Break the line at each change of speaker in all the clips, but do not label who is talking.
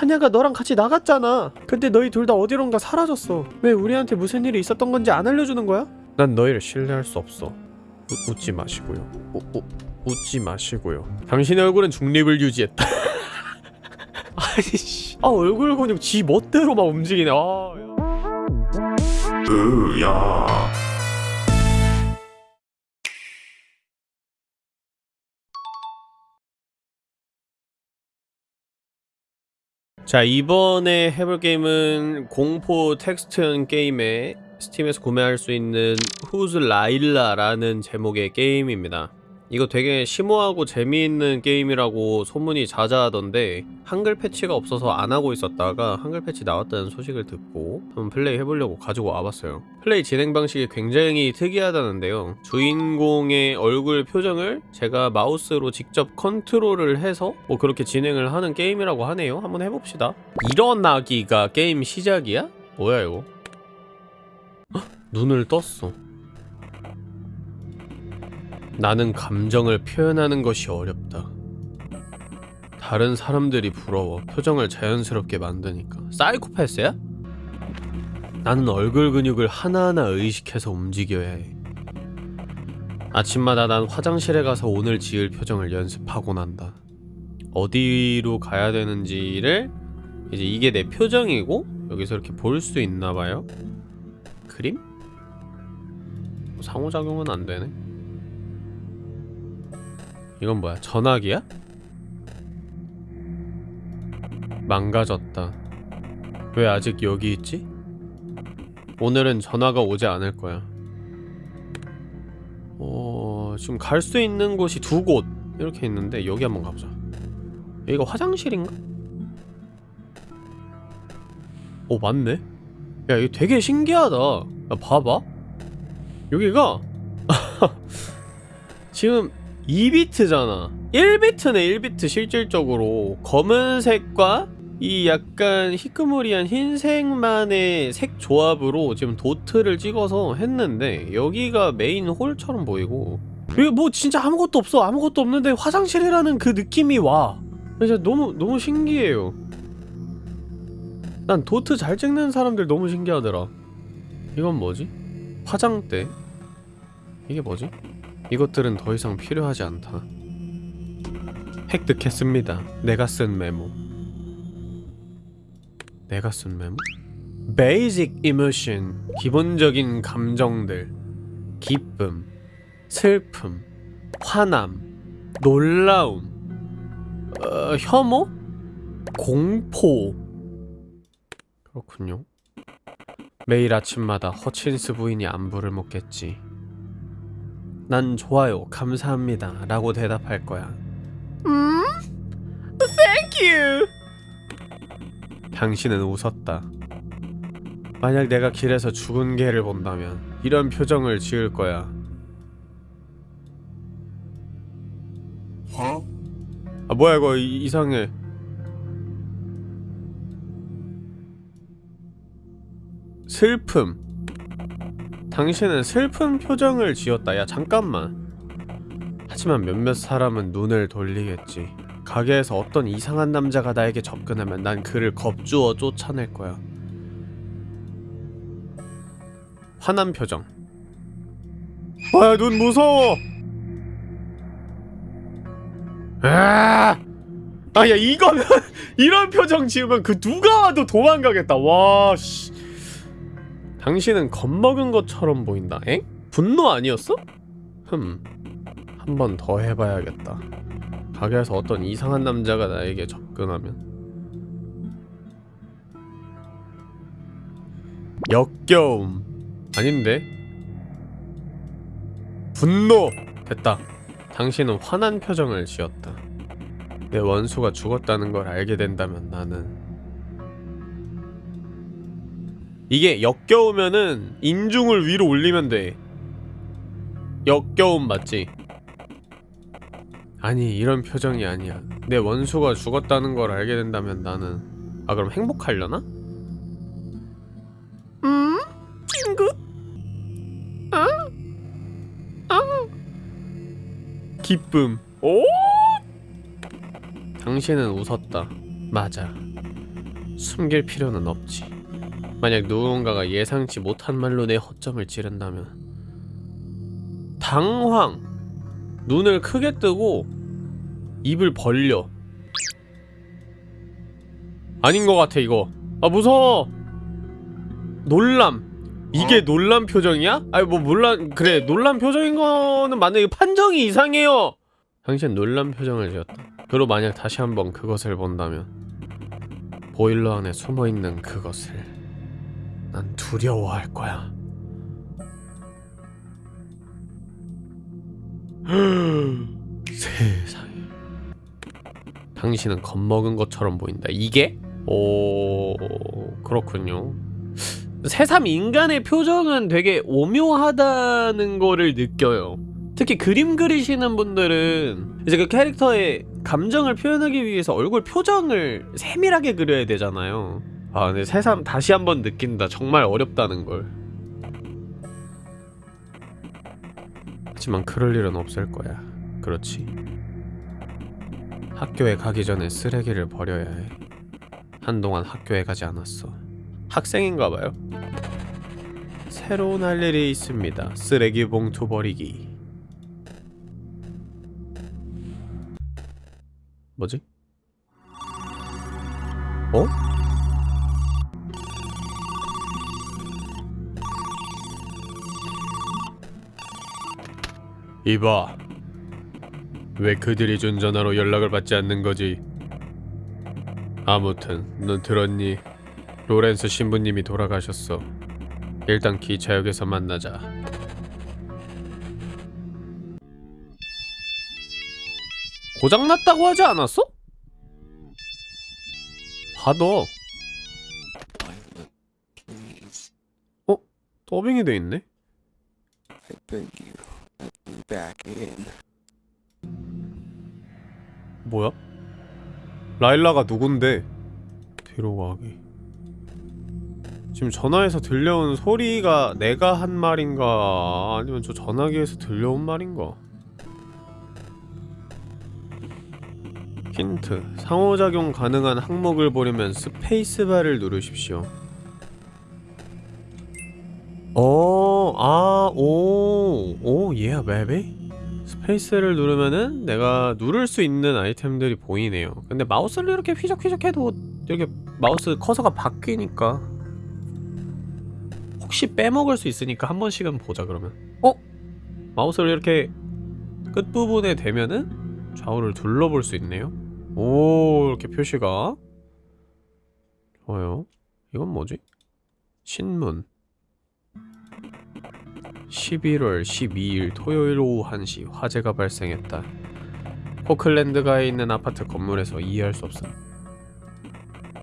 한야가 너랑 같이 나갔잖아. 근데 너희 둘 다 어디론가 사라졌어. 왜 우리한테 무슨 일이 있었던 건지 안 알려주는 거야? 난 너희를 신뢰할 수 없어. 우, 웃지 마시고요. 우, 우, 웃지 마시고요. 당신의 얼굴은 중립을 유지했다. 아니 씨. 아 얼굴 근육 지 멋대로 막 움직이네. 아 야.
으야
자 이번에 해볼 게임은 공포 텍스트형 게임에 Steam에서 구매할 수 있는 Who's Lila라는 제목의 게임입니다 이거 되게 심오하고 재미있는 게임이라고 소문이 자자하던데 한글 패치가 없어서 안 하고 있었다가 한글 패치 나왔다는 소식을 듣고 한번 플레이 해보려고 가지고 와봤어요. 플레이 진행 방식이 굉장히 특이하다는데요. 주인공의 얼굴 표정을 제가 마우스로 직접 컨트롤을 해서 뭐 그렇게 진행을 하는 게임이라고 하네요. 한번 해봅시다. 일어나기가 게임 시작이야? 뭐야 이거? 헉, 눈을 떴어 나는 감정을 표현하는 것이 어렵다. 다른 사람들이 부러워. 표정을 자연스럽게 만드니까. 사이코패스야? 나는 얼굴 근육을 하나하나 의식해서 움직여야 해. 아침마다 난 화장실에 가서 오늘 지을 표정을 연습하곤 한다. 어디로 가야 되는지를 이제 이게 내 표정이고 여기서 이렇게 볼 수 있나 봐요. 그림? 상호작용은 안 되네. 이건 뭐야? 전화기야? 망가졌다. 왜 아직 여기 있지? 오늘은 전화가 오지 않을 거야. 어... 지금 갈 수 있는 곳이 두 곳 이렇게 있는데 여기 한번 가보자. 여기가 화장실인가? 오 맞네. 야 이거 되게 신기하다. 야 봐봐. 여기가 지금 2비트잖아. 1비트네 1비트 실질적으로. 검은색과 이 약간 희끄무리한 흰색만의 색 조합으로 지금 도트를 찍어서 했는데 여기가 메인 홀처럼 보이고. 여기 뭐 진짜 아무것도 없어. 아무것도 없는데 화장실이라는 그 느낌이 와. 진짜 너무 너무 신기해요. 난 도트 잘 찍는 사람들 너무 신기하더라. 이건 뭐지? 화장대? 이게 뭐지? 이것들은 더 이상 필요하지 않다. 획득했습니다. 내가 쓴 메모. 내가 쓴 메모? Basic emotion. 기본적인 감정들. 기쁨, 슬픔, 화남, 놀라움, 어, 혐오, 공포. 그렇군요. 매일 아침마다 허친스 부인이 안부를 묻겠지. 난 좋아요, 감사합니다 라고 대답할 거야. 음? Thank you. 당신은 웃었다. 만약 내가 길에서 죽은 개를 본다면 이런 표정을 지을 거야.
어?
아 뭐야 이거? 이, 이상해. 슬픔 당신은 슬픈 표정을 지었다. 야 잠깐만. 하지만 몇몇 사람은 눈을 돌리겠지. 가게에서 어떤 이상한 남자가 나에게 접근하면 난 그를 겁주어 쫓아낼 거야. 화난 표정. 와, 눈 무서워. 아, 아, 야 이거면 이런 표정 지으면 그 누가 와도 도망가겠다. 와, 씨. 당신은 겁먹은 것처럼 보인다. 엥? 분노 아니었어? 흠. 한 번 더 해봐야겠다. 가게에서 어떤 이상한 남자가 나에게 접근하면 역겨움 아닌데? 분노! 됐다. 당신은 화난 표정을 지었다. 내 원수가 죽었다는 걸 알게 된다면 나는 이게 역겨우면은 인중을 위로 올리면 돼 역겨움 맞지? 아니 이런 표정이 아니야 내 원수가 죽었다는 걸 알게 된다면 나는 아 그럼 행복하려나? 음? 친구? 어? 어? 기쁨 오? 당신은 웃었다 맞아 숨길 필요는 없지. 만약 누군가가 예상치 못한 말로 내 허점을 찌른다면 당황! 눈을 크게 뜨고 입을 벌려. 아닌 것 같아 이거. 아 무서워! 놀람. 이게 놀란 표정이야? 아니 뭐 놀란 그래 놀란 표정인 거는 맞는데 판정이 이상해요. 당신 놀란 표정을 지었다. 그리고 만약 다시 한번 그것을 본다면 보일러 안에 숨어있는 그것을 난 두려워할 거야 세상에 당신은 겁먹은 것처럼 보인다 이게? 오 그렇군요 새삼 인간의 표정은 되게 오묘하다는 거를 느껴요. 특히 그림 그리시는 분들은 이제 그 캐릭터의 감정을 표현하기 위해서 얼굴 표정을 세밀하게 그려야 되잖아요. 아 근데 새삼 다시 한번 느낀다. 정말 어렵다는 걸. 하지만 그럴 일은 없을 거야. 그렇지. 학교에 가기 전에 쓰레기를 버려야 해. 한동안 학교에 가지 않았어. 학생인가봐요. 새로운 할 일이 있습니다. 쓰레기 봉투 버리기. 뭐지? 어? 이봐. 왜 그들이 준 전화로 연락을 받지 않는 거지? 아무튼 넌 들었니? 로렌스 신부님이 돌아가셨어. 일단 기차역에서 만나자. 고장났다고 하지 않았어?
Please,
어? 더빙이 돼 있네?
Back in.
뭐야? 라일라가 누군데? 뒤로 가기. 지금 전화에서 들려온 소리가 내가 한 말인가 아니면 저 전화기에서 들려온 말인가? 힌트 상호작용 가능한 항목을 보려면 스페이스바를 누르십시오 어, 아, 오, 오, yeah, baby. 스페이스를 누르면은 내가 누를 수 있는 아이템들이 보이네요. 근데 마우스를 이렇게 휘적휘적 해도 이렇게 마우스 커서가 바뀌니까 혹시 빼먹을 수 있으니까 한 번씩은 보자 그러면. 어? 마우스를 이렇게 끝부분에 대면은 좌우를 둘러볼 수 있네요. 오, 이렇게 표시가 좋아요. 이건 뭐지? 신문 11월 12일 토요일 오후 1시 화재가 발생했다. 포클랜드가에 있는 아파트 건물에서 이해할 수 없음.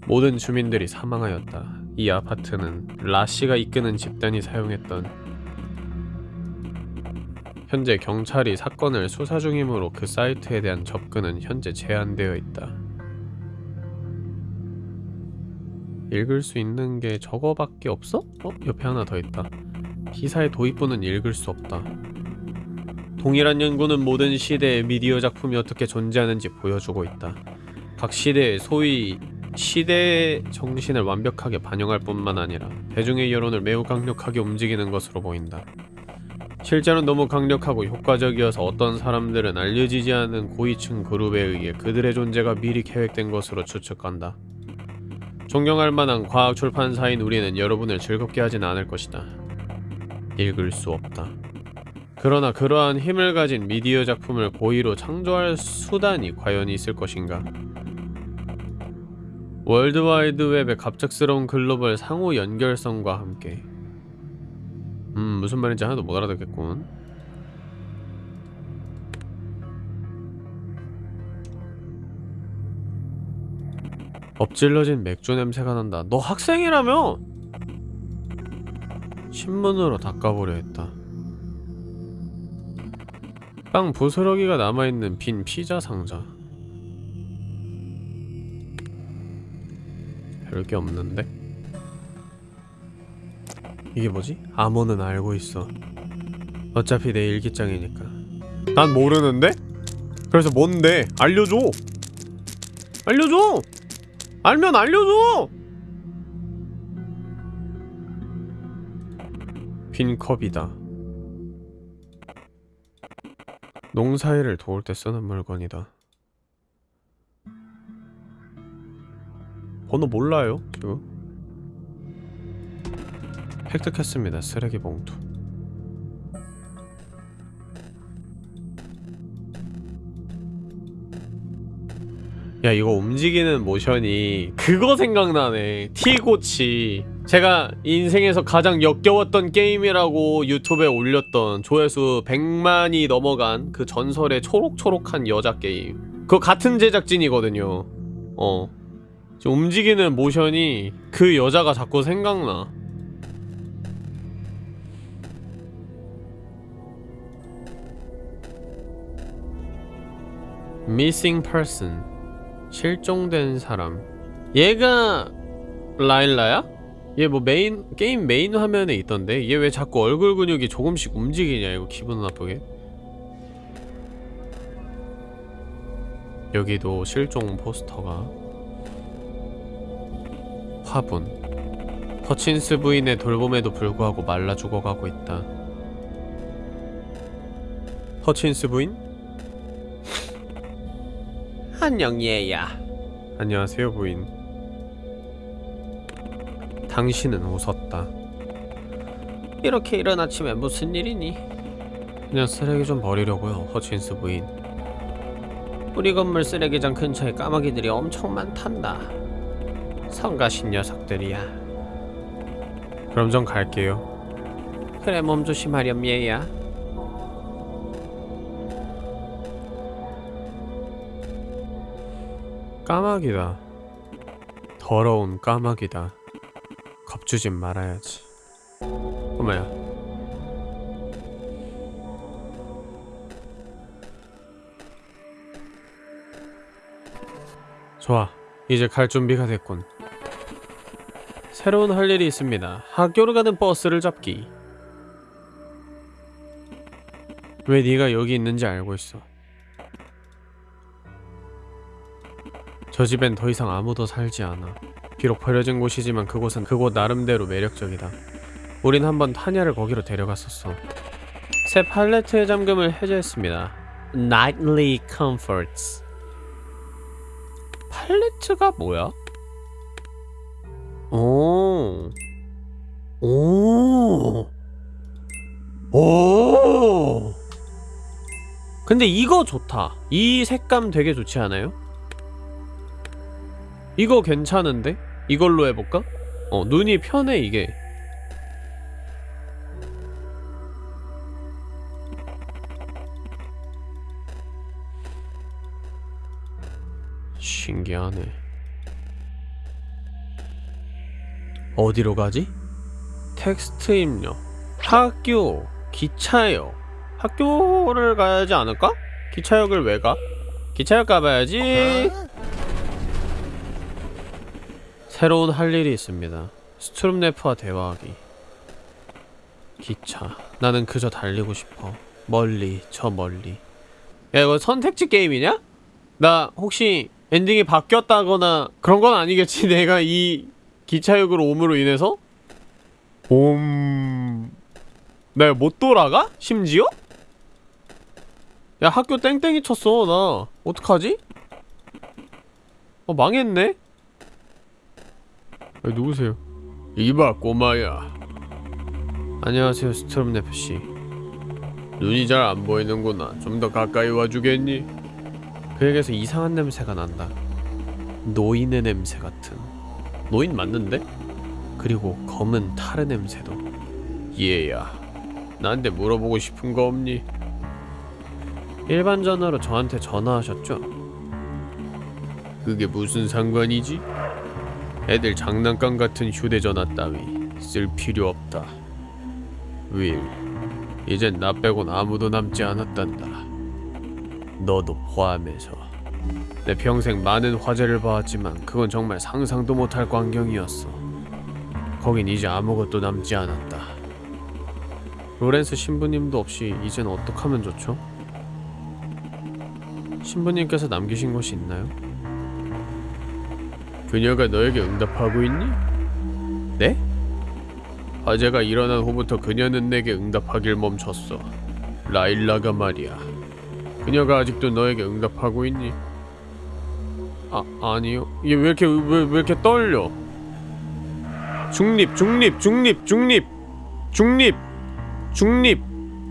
모든 주민들이 사망하였다. 이 아파트는 라씨가 이끄는 집단이 사용했던 현재 경찰이 사건을 수사 중이므로 그 사이트에 대한 접근은 현재 제한되어 있다. 읽을 수 있는 게 저거밖에 없어? 어? 옆에 하나 더 있다. 기사의 도입부는 읽을 수 없다. 동일한 연구는 모든 시대의 미디어 작품이 어떻게 존재하는지 보여주고 있다. 각 시대의 소위 시대의 정신을 완벽하게 반영할 뿐만 아니라 대중의 여론을 매우 강력하게 움직이는 것으로 보인다. 실제로 너무 강력하고 효과적이어서 어떤 사람들은 알려지지 않은 고위층 그룹에 의해 그들의 존재가 미리 계획된 것으로 추측한다. 존경할 만한 과학 출판사인 우리는 여러분을 즐겁게 하진 않을 것이다. 읽을 수 없다. 그러나 그러한 힘을 가진 미디어 작품을 고의로 창조할 수단이 과연 있을 것인가? 월드와이드 웹의 갑작스러운 글로벌 상호 연결성과 함께 음 무슨 말인지 하나도 못 알아듣겠군 엎질러진 맥주 냄새가 난다 너 학생이라며? 신문으로 닦아보려 했다 빵 부스러기가 남아있는 빈 피자 상자 별게 없는데? 이게 뭐지? 암호는 알고 있어 어차피 내 일기장이니까 난 모르는데? 그래서 뭔데? 알려줘! 알려줘! 알면 알려줘! 빈 컵이다. 농사일을 도울 때 쓰는 물건이다. 번호 몰라요, 지금. 획득했습니다. 쓰레기 봉투. 야 이거 움직이는 모션이 그거 생각나네 티고치 제가 인생에서 가장 역겨웠던 게임이라고 유튜브에 올렸던 조회수 100만이 넘어간 그 전설의 초록초록한 여자 게임. 그거 같은 제작진이거든요. 어. 움직이는 모션이 그 여자가 자꾸 생각나. Missing person. 실종된 사람. 얘가 라일라야? 얘 뭐 메인 게임 메인 화면에 있던데? 얘 왜 자꾸 얼굴 근육이 조금씩 움직이냐 이거 기분 나쁘게? 여기도 실종 포스터가. 화분. 허친스 부인의 돌봄에도 불구하고 말라 죽어가고 있다. 허친스 부인? 안녕 얘야. 안녕하세요 부인 당신은 웃었다 이렇게 이른 아침에 무슨 일이니? 그냥 쓰레기 좀 버리려고요 허친스 부인 우리 건물 쓰레기장 근처에 까마귀들이 엄청 많단다 성가신 녀석들이야 그럼 전 갈게요 그래 몸 조심하렴 얘야 까마귀다. 더러운 까마귀다. 겁주진 말아야지. 어머야. 좋아. 이제 갈 준비가 됐군. 새로운 할 일이 있습니다. 학교로 가는 버스를 잡기. 왜 네가 여기 있는지 알고 있어. 저 집엔 더 이상 아무도 살지 않아. 비록 버려진 곳이지만 그곳은 그곳 나름대로 매력적이다. 우린 한번 타냐를 거기로 데려갔었어. 새 팔레트의 잠금을 해제했습니다. Nightly Comforts. 팔레트가 뭐야? 오. 오. 오. 근데 이거 좋다. 이 색감 되게 좋지 않아요? 이거 괜찮은데? 이걸로 해볼까? 어 눈이 편해 이게 신기하네 어디로 가지? 텍스트 입력 학교 기차역 학교를 가야지 않을까? 기차역을 왜 가? 기차역 가봐야지 새로운 할 일이 있습니다. 스트룸네프와 대화하기. 기차. 나는 그저 달리고 싶어. 멀리, 저 멀리. 야, 이거 선택지 게임이냐? 나 혹시 엔딩이 바뀌었다거나 그런 건 아니겠지? 내가 이 기차역으로 옴으로 인해서? 옴... 내가 못 돌아가? 심지어? 야, 학교 땡땡이 쳤어, 나. 어떡하지? 어, 망했네? 아, 누구세요? 이봐 꼬마야 안녕하세요 스트롬네프씨 눈이 잘 안 보이는구나 좀 더 가까이 와주겠니? 그에게서 이상한 냄새가 난다 노인의 냄새 같은 노인 맞는데? 그리고 검은 타르 냄새도 얘야 나한테 물어보고 싶은 거 없니? 일반 전화로 저한테 전화하셨죠? 그게 무슨 상관이지? 애들 장난감 같은 휴대전화 따위 쓸 필요 없다. 윌, 이젠 나 빼곤 아무도 남지 않았단다. 너도 포함해서. 내 평생 많은 화제를 봐왔지만 그건 정말 상상도 못할 광경이었어. 거긴 이제 아무것도 남지 않았다. 로렌스 신부님도 없이 이젠 어떡하면 좋죠? 신부님께서 남기신 것이 있나요? 그녀가 너에게 응답하고 있니? 네? 화재가 일어난 후부터 그녀는 내게 응답하길 멈췄어. 라일라가 말이야. 그녀가 아직도 너에게 응답하고 있니? 아 아니요. 얘 왜 이렇게 왜, 왜 이렇게 떨려? 중립 중립 중립 중립 중립 중립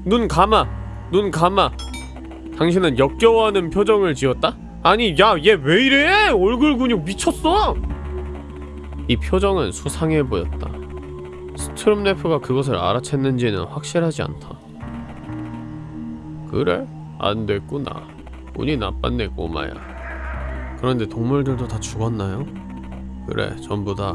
눈 감아 눈 감아. 당신은 역겨워하는 표정을 지었다? 아니 야 얘 왜 이래? 얼굴 근육 미쳤어. 이 표정은 수상해 보였다. 스트롬네프가 그것을 알아챘는지는 확실하지 않다. 그래? 안 됐구나. 운이 나빴네 꼬마야. 그런데 동물들도 다 죽었나요? 그래, 전부 다.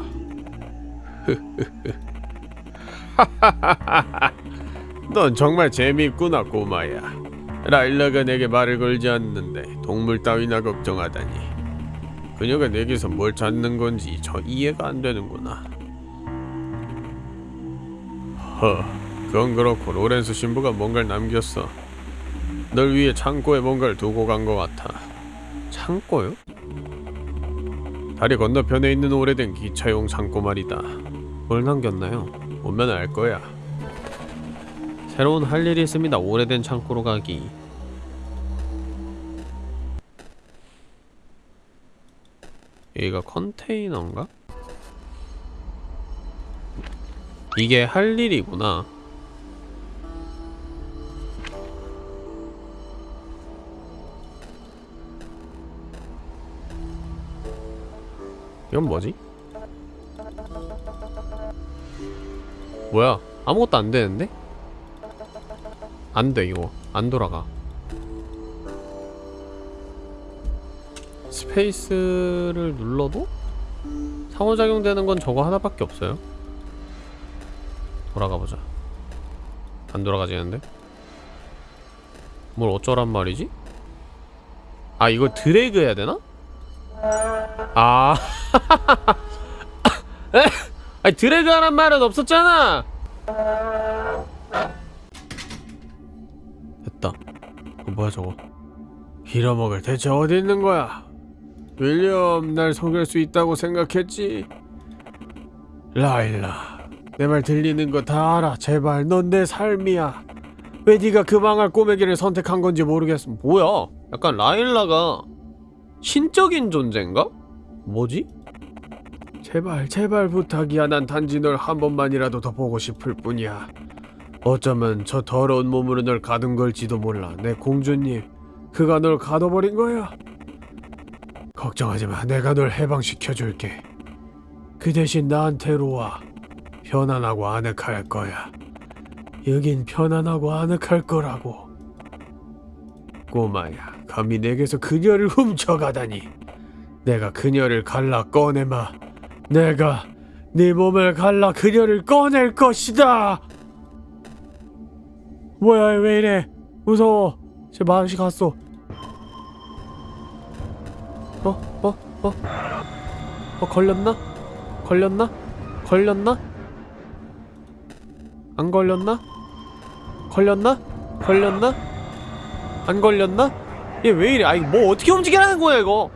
넌 정말 재미있구나 꼬마야. 라일라가 내게 말을 걸지 않는데 동물 따위나 걱정하다니. 그녀가 내게서 뭘 찾는 건지 저 이해가 안 되는구나. 허, 그건 그렇고 로렌스 신부가 뭔가를 남겼어. 널 위해 창고에 뭔가를 두고 간 것 같아. 창고요? 다리 건너편에 있는 오래된 기차용 창고 말이다. 뭘 남겼나요? 오면 알 거야. 새로운 할 일이 있습니다. 오래된 창고로 가기. 여기가 컨테이너인가? 이게 할 일이구나. 이건 뭐지? 뭐야? 아무것도 안 되는데? 안 돼, 이거. 안 돌아가. 스페이스를 눌러도 상호작용 되는 건 저거 하나밖에 없어요. 돌아가 보자. 안 돌아가지는데? 뭘 어쩌란 말이지? 아 이거 드래그 해야 되나? 아 에? 아니 드래그 하란 말은 없었잖아 어, 뭐야 저거? 빌어먹을 대체 어디 있는 거야? 윌리엄 날 속일 수 있다고 생각했지? 라일라 내 말 들리는 거 다 알아. 제발 넌 내 삶이야. 왜 네가 그 망할 꼬매기를 선택한 건지 모르겠어 뭐야? 약간 라일라가 신적인 존재인가? 뭐지? 제발 제발 부탁이야. 난 단지 널 한 번만이라도 더 보고 싶을 뿐이야 어쩌면 저 더러운 몸으로 널 가둔 걸지도 몰라. 내 공주님 그가 널 가둬버린 거야? 걱정하지 마. 내가 널 해방시켜줄게. 그 대신 나한테로 와. 편안하고 아늑할 거야. 여긴 편안하고 아늑할 거라고. 꼬마야 감히 내게서 그녀를 훔쳐가다니. 내가 그녀를 갈라 꺼내마. 내가 네 몸을 갈라 그녀를 꺼낼 것이다 뭐야 왜 이래 무서워 제 맛이 갔어 어? 어? 어? 어 걸렸나? 걸렸나? 걸렸나? 안 걸렸나? 걸렸나? 걸렸나? 안 걸렸나? 얘 왜 이래? 아이 뭐 어떻게 움직이라는 거야 이거?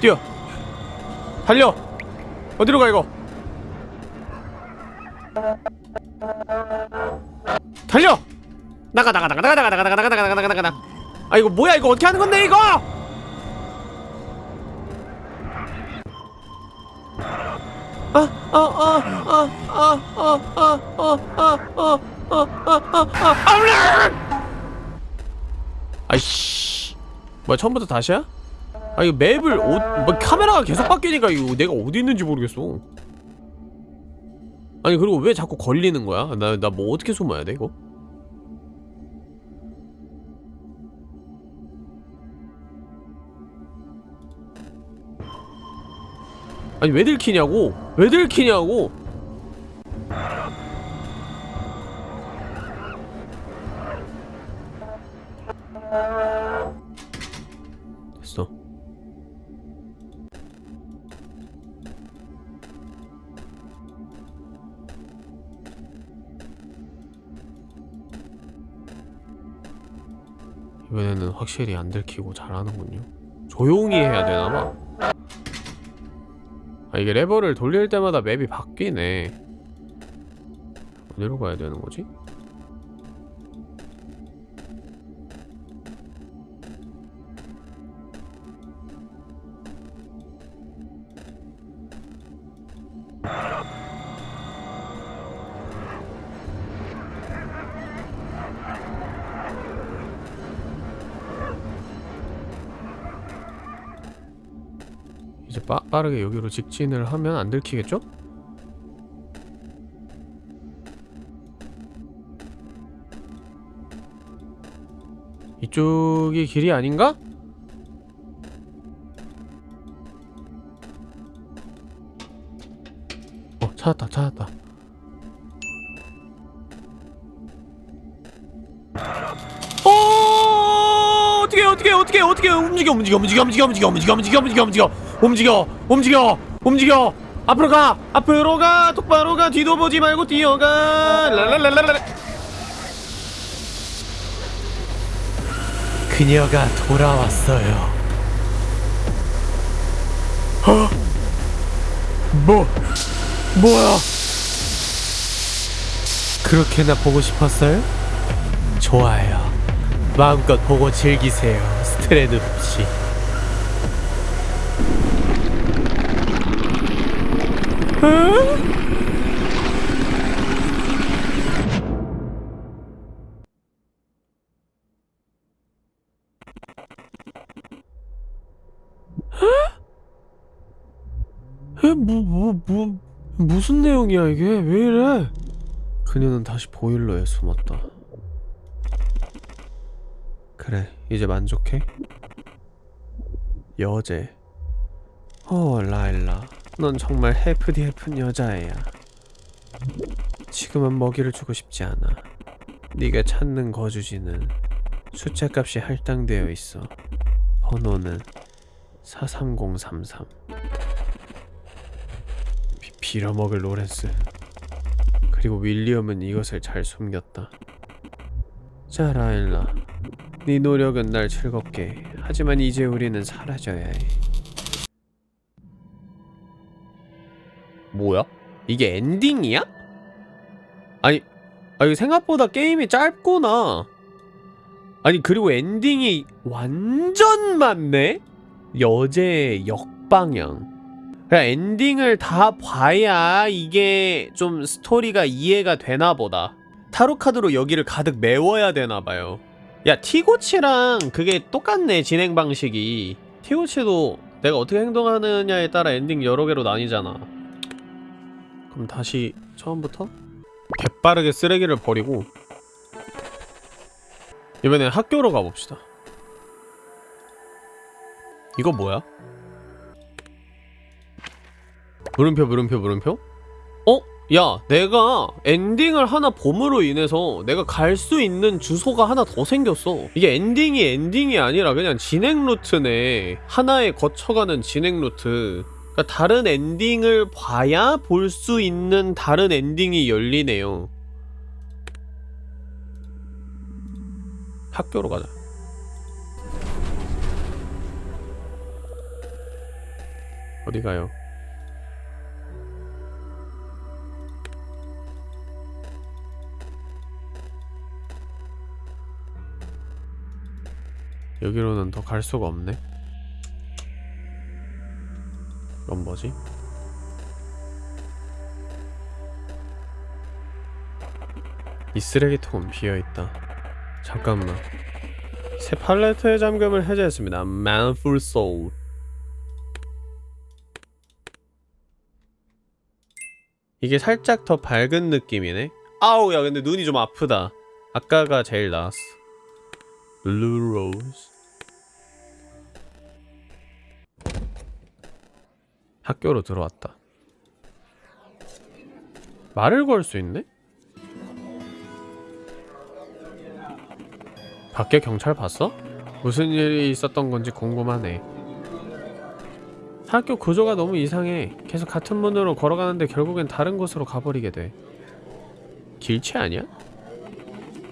뛰어 달려 어디로 가 이거 달려 나가 나가 나가 나가 나가 나가 나가 나가 나가 나가 나가 나가 아 이거 뭐야 이거 어떻게 하는 건데 이거 아이씨 뭐야 처음부터 다시야? 아 이거 맵을 어, 뭐 카메라가 계속 바뀌니까 이거 내가 어디 있는지 모르겠어 아니 그리고 왜 자꾸 걸리는 거야? 나 나 뭐 어떻게 숨어야 돼 이거? 아니 왜 들키냐고? 왜 들키냐고? 이번에는 확실히 안 들키고 잘하는군요. 조용히 해야 되나봐 아 이게 레버를 돌릴 때마다 맵이 바뀌네 어디로 가야 되는 거지? 빠, 빠르게 여기로 직진을 하면 안 들키겠죠? 이쪽이 길이 아닌가? 어 찾았다 찾았다 어 어떻게 어떻게 어떻게 어떻게 움직여 움직여 움직여 움직여 움직여 움직여 움직여 움직여 움직여 움직여 움직여 움직여. 앞으로 가 앞으로 가. 똑바로 가. 뒤도 보지 말고 뛰어가. 랄랄랄랄랄. 그녀가 돌아왔어요. 어? 뭐 뭐야? 그렇게나 보고 싶었어요? 좋아요. 마음껏 보고 즐기세요 스트레스 없이 뭐, 뭐, 뭐, 무슨 내용이야 이게? 왜 이래? 그녀는 다시 보일러에 숨었다. 그래, 이제 만족해? 여제. 어, 라일라. 넌 정말 해프디 해픈 여자애야. 지금은 먹이를 주고 싶지 않아. 네가 찾는 거주지는 숫자값이 할당되어 있어. 번호는 43033. 비, 빌어먹을 로렌스. 그리고 윌리엄은 이것을 잘 숨겼다. 자, 라일라. 네 노력은 날 즐겁게 해. 하지만 이제 우리는 사라져야 해. 뭐야? 이게 엔딩이야? 아니, 아 이거 생각보다 게임이 짧구나. 아니 그리고 엔딩이 완전 많네? 여제 역방향. 그냥 엔딩을 다 봐야 이게 좀 스토리가 이해가 되나 보다. 타로 카드로 여기를 가득 메워야 되나 봐요. 야 티고치랑 그게 똑같네 진행 방식이. 티고치도 내가 어떻게 행동하느냐에 따라 엔딩 여러 개로 나뉘잖아. 그럼 다시 처음부터 개빠르게 쓰레기를 버리고 이번엔 학교로 가봅시다. 이거 뭐야? 물음표 물음표 물음표? 어? 야 내가 엔딩을 하나 봄으로 인해서 내가 갈 수 있는 주소가 하나 더 생겼어 이게 엔딩이 엔딩이 아니라 그냥 진행 루트네 하나에 거쳐가는 진행 루트 그러니까 다른 엔딩을 봐야 볼 수 있는 다른 엔딩이 열리네요 학교로 가자 어디 가요? 여기로는 더 갈 수가 없네. 이건 뭐지? 이 쓰레기통은 비어있다. 잠깐만. 새 팔레트의 잠금을 해제했습니다. Manful Soul. 이게 살짝 더 밝은 느낌이네. 아우 야 근데 눈이 좀 아프다. 아까가 제일 나았어. Blue Rose. 학교로 들어왔다. 말을 걸 수 있네? 밖에 경찰 봤어? 무슨 일이 있었던 건지 궁금하네. 학교 구조가 너무 이상해. 계속 같은 문으로 걸어가는데 결국엔 다른 곳으로 가버리게 돼. 길치 아니야?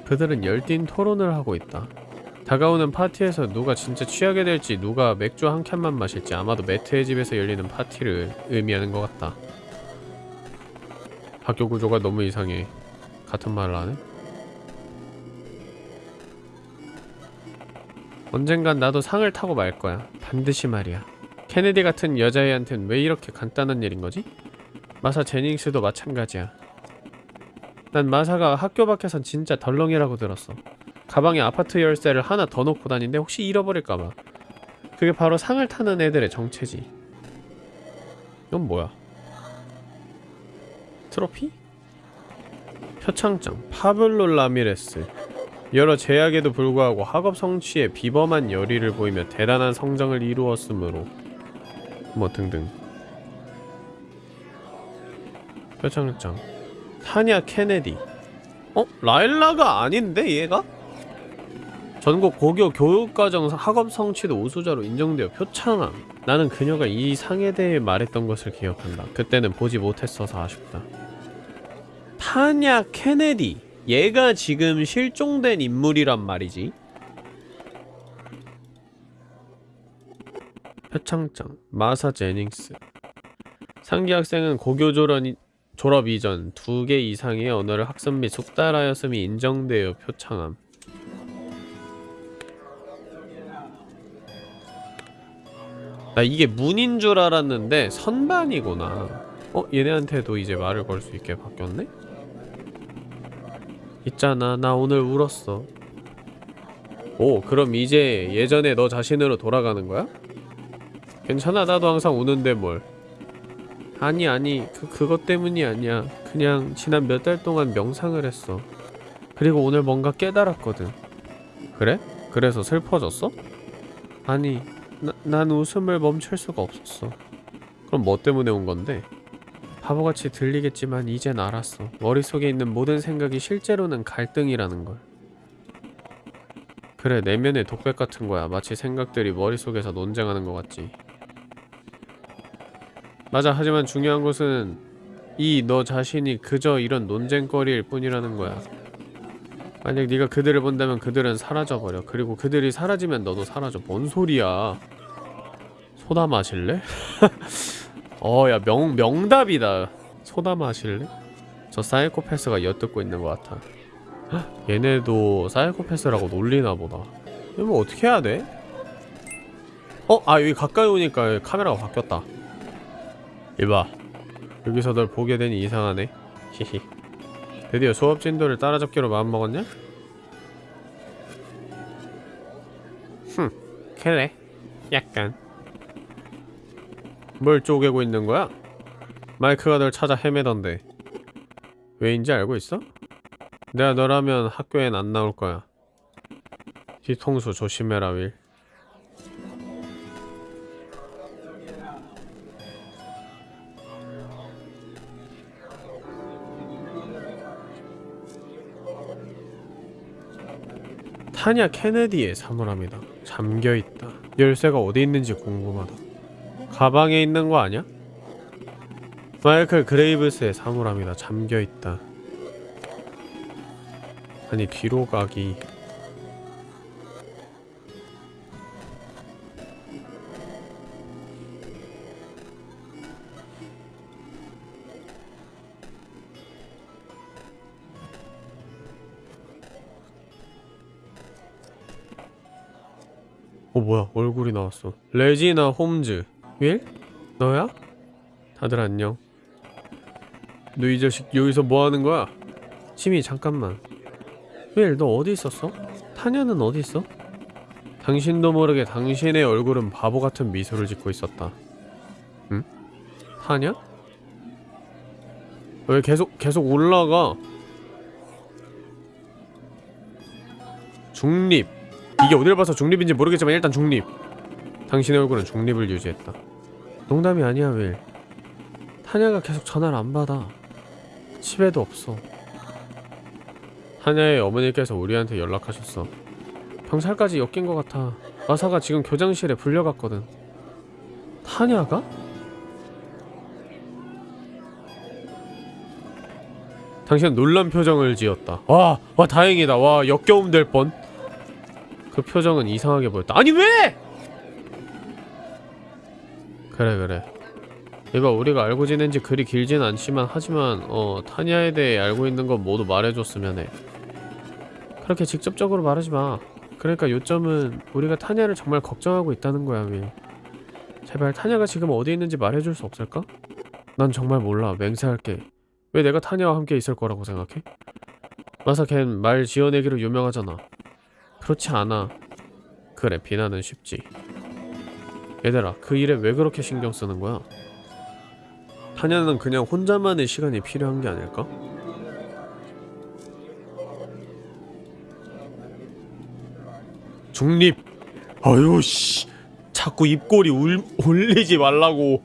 그들은 열띤 토론을 하고 있다. 다가오는 파티에서 누가 진짜 취하게 될지 누가 맥주 한 캔만 마실지 아마도 매트의 집에서 열리는 파티를 의미하는 것 같다. 학교 구조가 너무 이상해. 같은 말을 하네? 언젠간 나도 상을 타고 말 거야. 반드시 말이야. 케네디 같은 여자애한텐 왜 이렇게 간단한 일인 거지? 마사 제닝스도 마찬가지야. 난 마사가 학교 밖에선 진짜 덜렁이라고 들었어. 가방에 아파트 열쇠를 하나 더 놓고 다니는데 혹시 잃어버릴까봐. 그게 바로 상을 타는 애들의 정체지. 이건 뭐야? 트로피? 표창장 파블로 라미레스 여러 제약에도 불구하고 학업 성취에 비범한 열의를 보이며 대단한 성장을 이루었으므로 뭐 등등 표창장 타냐 케네디 어? 라일라가 아닌데 얘가? 전국 고교 교육과정 학업 성취도 우수자로 인정되어 표창함. 나는 그녀가 이 상에 대해 말했던 것을 기억한다. 그때는 보지 못했어서 아쉽다. 타냐 케네디 얘가 지금 실종된 인물이란 말이지. 표창장 마사 제닝스. 상기 학생은 고교 졸업, 이- 졸업 이전 두 개 이상의 언어를 학습 및 숙달하였음이 인정되어 표창함 나 이게 문인 줄 알았는데 선반이구나 어? 얘네한테도 이제 말을 걸 수 있게 바뀌었네? 있잖아 나 오늘 울었어 오 그럼 이제 예전에 너 자신으로 돌아가는 거야? 괜찮아 나도 항상 우는데 뭘 아니 아니 그, 그것 때문이 아니야 그냥 지난 몇 달 동안 명상을 했어 그리고 오늘 뭔가 깨달았거든 그래? 그래서 슬퍼졌어? 아니 나, 난 웃음을 멈출 수가 없었어 그럼 뭐 때문에 온 건데? 바보같이 들리겠지만 이젠 알았어. 머릿속에 있는 모든 생각이 실제로는 갈등이라는 걸. 그래, 내면의 독백 같은 거야. 마치 생각들이 머릿속에서 논쟁하는 것 같지. 맞아, 하지만 중요한 것은 이 너 자신이 그저 이런 논쟁거리일 뿐이라는 거야. 만약 네가 그들을 본다면 그들은 사라져버려. 그리고 그들이 사라지면 너도 사라져. 뭔 소리야. 소다 마실래? 어, 야, 명, 명답이다. 소다 마실래? 저 사이코패스가 엿듣고 있는 것 같아. 헉, 얘네도 사이코패스라고 놀리나 보다. 이거 뭐 어떻게 해야 돼? 어? 아, 여기 가까이 오니까 카메라가 바뀌었다. 이봐. 여기서 널 보게 되니 이상하네. 히히. 드디어 수업 진도를 따라잡기로 마음먹었냐? 흠, 그래. 약간. 뭘 쪼개고 있는 거야? 마이크가 널 찾아 헤매던데 왜인지 알고 있어? 내가 너라면 학교엔 안 나올 거야 뒤통수 조심해라 윌 타냐 케네디의 사물함이다 잠겨있다 열쇠가 어디 있는지 궁금하다 가방에 있는 거 아니야? 마이클 그레이브스의 사물함이다. 잠겨 있다. 아니 뒤로 가기. 어 뭐야 얼굴이 나왔어. 레지나 홈즈. 윌? 너야? 다들 안녕. 너 이 자식 여기서 뭐 하는 거야? 치미 잠깐만. 윌, 너 어디 있었어? 타냐는 어디 있어? 당신도 모르게 당신의 얼굴은 바보 같은 미소를 짓고 있었다. 응? 타냐? 왜 계속 계속 올라가? 중립. 이게 어딜 봐서 중립인지 모르겠지만 일단 중립. 당신의 얼굴은 중립을 유지했다. 농담이 아니야, 윌. 타냐가 계속 전화를 안 받아. 집에도 없어. 타냐의 어머니께서 우리한테 연락하셨어. 경찰까지 엮인 것 같아. 마사가 지금 교장실에 불려갔거든. 타냐가? 당신은 놀란 표정을 지었다. 와, 와 다행이다. 와 역겨움 될 뻔. 그 표정은 이상하게 보였다. 아니 왜! 그래 그래. 이봐 우리가 알고 지낸 지 그리 길진 않지만 하지만 어 타냐에 대해 알고 있는 건 모두 말해줬으면 해. 그렇게 직접적으로 말하지 마. 그러니까 요점은 우리가 타냐를 정말 걱정하고 있다는 거야 윌. 제발 타냐가 지금 어디 있는지 말해줄 수 없을까? 난 정말 몰라. 맹세할게. 왜 내가 타냐와 함께 있을 거라고 생각해? 마사 걘 말 지어내기로 유명하잖아 그렇지 않아. 그래 비난은 쉽지. 얘들아 그 일에 왜 그렇게 신경 쓰는 거야? 타냐는 그냥 혼자만의 시간이 필요한 게 아닐까? 중립! 아유 씨. 자꾸 입꼬리 울, 올리지 말라고.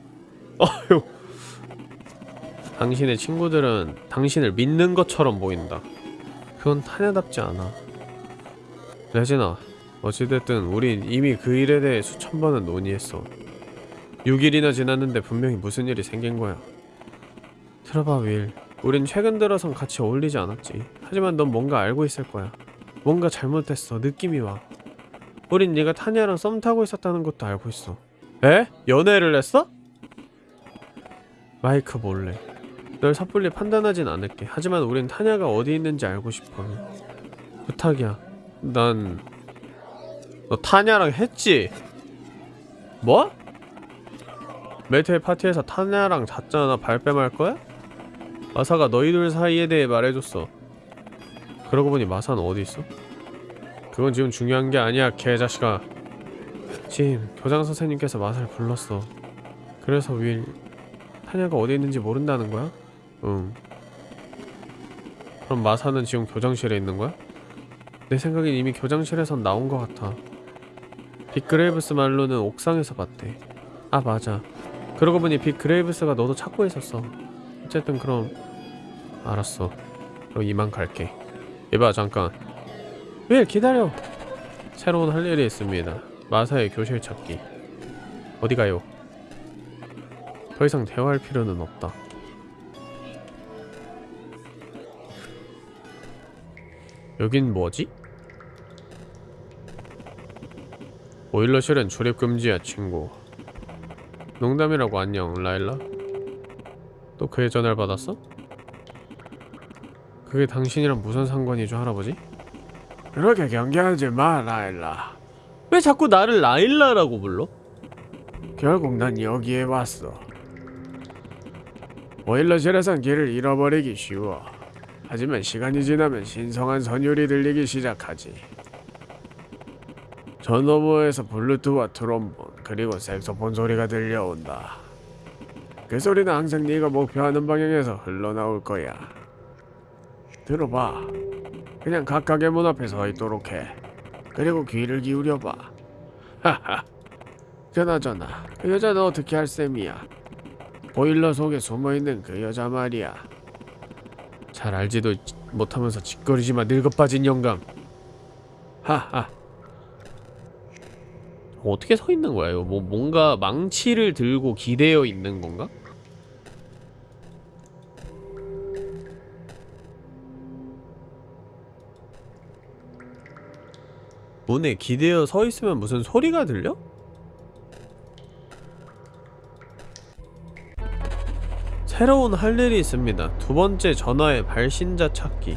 아유. 당신의 친구들은 당신을 믿는 것처럼 보인다. 그건 타냐답지 않아 레지나 어찌됐든 우린 이미 그 일에 대해 수천 번은 논의했어. 6일이나 지났는데 분명히 무슨 일이 생긴 거야. 들어봐 윌. 우린 최근 들어선 같이 어울리지 않았지. 하지만 넌 뭔가 알고 있을 거야. 뭔가 잘못됐어. 느낌이 와. 우린 네가 타냐랑 썸 타고 있었다는 것도 알고 있어. 에? 연애를 했어? 마이크 몰래. 널 섣불리 판단하진 않을게. 하지만 우린 타냐가 어디 있는지 알고 싶어. 부탁이야 난... 너 타냐랑 했지? 뭐? 메테의 파티에서 타냐랑 잤잖아 발뺌할 거야? 마사가 너희들 사이에 대해 말해줬어 그러고 보니 마사는 어디 있어? 그건 지금 중요한 게 아니야 개자식아 짐 교장 선생님께서 마사를 불렀어 그래서 윌 타냐가 어디 있는지 모른다는 거야? 응 그럼 마사는 지금 교장실에 있는 거야? 내 생각엔 이미 교장실에선 나온 것 같아. 빅그레이브스 말로는 옥상에서 봤대. 아 맞아. 그러고 보니 빅그레이브스가 너도 찾고 있었어. 어쨌든 그럼 알았어. 그럼 이만 갈게. 이봐 잠깐. 왜 기다려? 새로운 할 일이 있습니다. 마사의 교실 찾기. 어디 가요? 더 이상 대화할 필요는 없다. 여긴 뭐지? 보일러실은 출입 금지야 친구 농담이라고 안녕 라일라 또 그의 전화를 받았어? 그게 당신이랑 무슨 상관이죠 할아버지? 그렇게 경계하지 마 라일라 왜 자꾸 나를 라일라라고 불러? 결국 난 여기에 왔어 보일러실에선 길을 잃어버리기 쉬워 하지만 시간이 지나면 신성한 선율이 들리기 시작하지 저 너머에서 블루투와 트롬본 그리고 색소폰 소리가 들려온다. 그 소리는 항상 네가 목표하는 방향에서 흘러나올 거야. 들어봐. 그냥 각각의 문 앞에 서 있도록 해. 그리고 귀를 기울여봐. 하하. 그나저나 그 여자는 어떻게 할 셈이야? 보일러 속에 숨어있는 그 여자 말이야. 잘 알지도 못하면서 짓거리지마 늙어빠진 영감. 하하 어떻게 서 있는 거야 이거 뭐 뭔가 망치를 들고 기대어 있는 건가? 문에 기대어 서 있으면 무슨 소리가 들려? 새로운 할 일이 있습니다. 두 번째 전화의 발신자 찾기.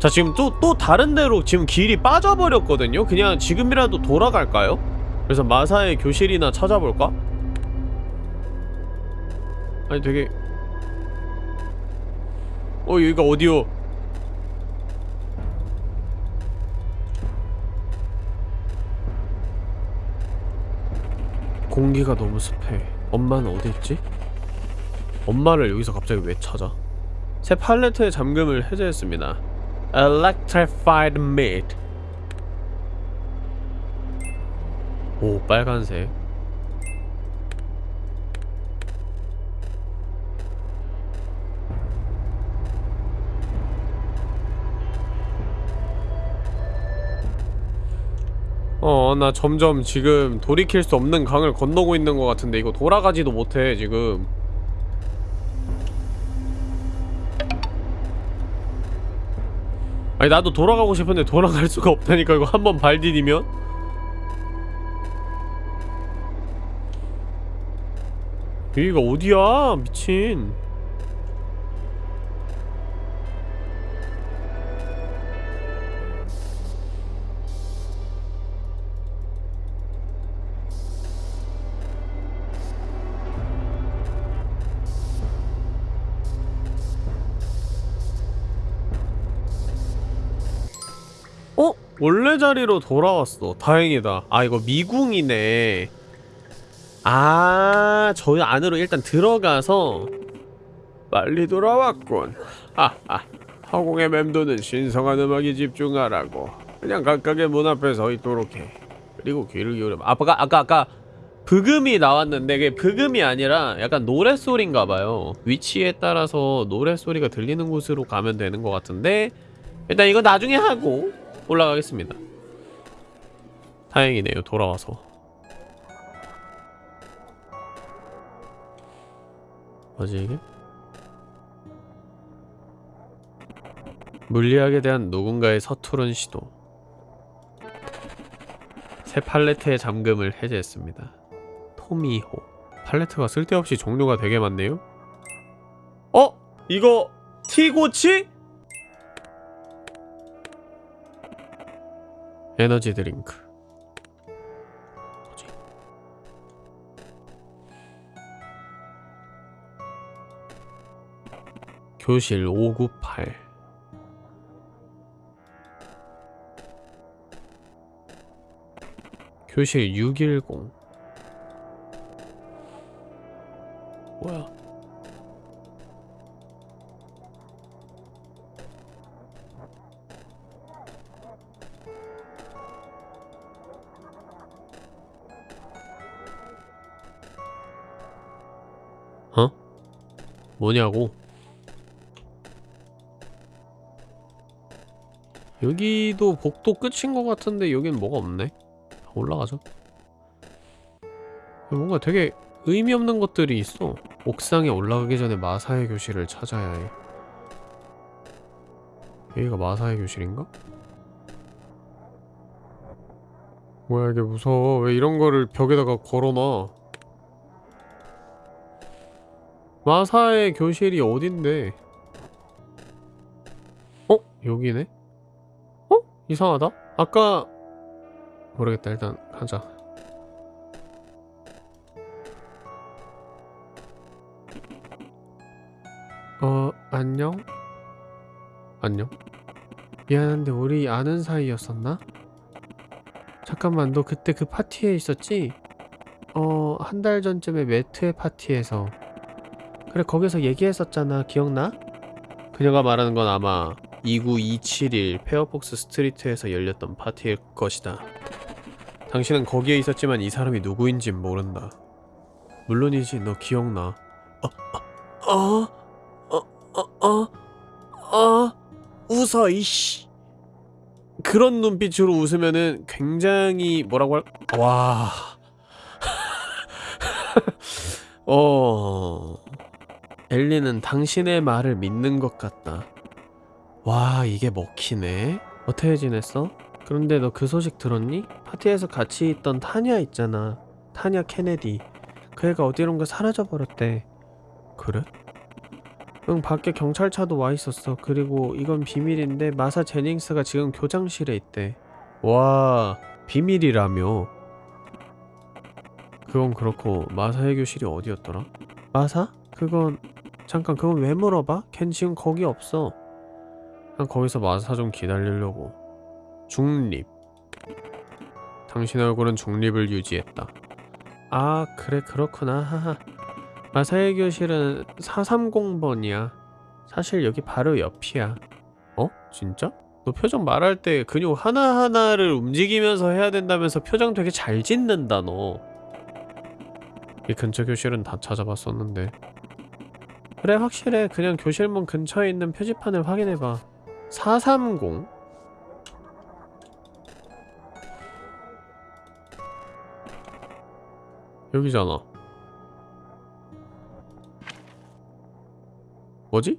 자 지금 또 또 다른 데로 지금 길이 빠져버렸거든요. 그냥 지금이라도 돌아갈까요? 그래서 마사의 교실이나 찾아볼까? 아니 되게 어 여기가 어디요? 공기가 너무 습해 엄마는 어디 있지? 엄마를 여기서 갑자기 왜 찾아? 새 팔레트의 잠금을 해제했습니다 Electrified meat. 오 빨간색. 어, 나 점점 지금 돌이킬 수 없는 강을 건너고 있는 것 같은데 이거 돌아가지도 못해 지금 아니 나도 돌아가고 싶은데 돌아갈 수가 없다니까 이거 한 번 발 디디면? 여기가 어디야? 미친 원래 자리로 돌아왔어. 다행이다. 아 이거 미궁이네. 아 저희 안으로 일단 들어가서 빨리 돌아왔군. 하하. 허공의 맴도는 신성한 음악에 집중하라고. 그냥 각각의 문 앞에 서 있도록 해. 그리고 귀를 기울여 아까 아까 아까 브금이 나왔는데 그게 브금이 아니라 약간 노랫소리인가봐요. 위치에 따라서 노랫소리가 들리는 곳으로 가면 되는 것 같은데 일단 이거 나중에 하고 올라가겠습니다 다행이네요 돌아와서 뭐지 이게? 물리학에 대한 누군가의 서투른 시도 새 팔레트의 잠금을 해제했습니다 토미호 팔레트가 쓸데없이 종류가 되게 많네요 어? 이거 티고치? 에너지 드링크. 뭐지? 교실 598 교실 610 뭐야 뭐냐고? 여기도 복도 끝인 것 같은데 여긴 뭐가 없네? 올라가죠. 뭔가 되게 의미 없는 것들이 있어. 옥상에 올라가기 전에 마사의 교실을 찾아야 해. 여기가 마사의 교실인가? 뭐야 이게 무서워. 왜 이런 거를 벽에다가 걸어놔? 마사의 교실이 어딘데? 어? 여기네? 어? 이상하다? 아까 모르겠다 일단 가자 어... 안녕? 안녕? 미안한데 우리 아는 사이였었나? 잠깐만 너 그때 그 파티에 있었지? 어... 한 달 전쯤에 매트의 파티에서 그래 거기서 얘기했었잖아 기억나? 그녀가 말하는 건 아마 29271 페어폭스 스트리트에서 열렸던 파티일 것이다 당신은 거기에 있었지만 이 사람이 누구인진 모른다 물론이지 너 기억나 어? 어? 어? 어? 어? 어? 웃어 이씨 그런 눈빛으로 웃으면은 굉장히 뭐라고 할... 와... 어... 엘리는 당신의 말을 믿는 것 같다. 와, 이게 먹히네? 어떻게 지냈어? 그런데 너 그 소식 들었니? 파티에서 같이 있던 타냐 있잖아. 타냐 케네디. 그 애가 어디론가 사라져버렸대. 그래? 응, 밖에 경찰차도 와 있었어. 그리고 이건 비밀인데 마사 제닝스가 지금 교장실에 있대. 와, 비밀이라며? 그건 그렇고 마사의 교실이 어디였더라? 마사? 그건 잠깐 그건 왜 물어봐? 걘 지금 거기 없어. 난 거기서 마사 좀 기다리려고. 중립. 당신 얼굴은 중립을 유지했다. 아 그래 그렇구나 하하. 마사의 교실은 430번이야. 사실 여기 바로 옆이야. 어? 진짜? 너 표정 말할 때 근육 하나하나를 움직이면서 해야 된다면서 표정 되게 잘 짓는다 너. 이 근처 교실은 다 찾아봤었는데 그래 확실해. 그냥 교실문 근처에 있는 표지판을 확인해봐. 430 여기잖아. 뭐지?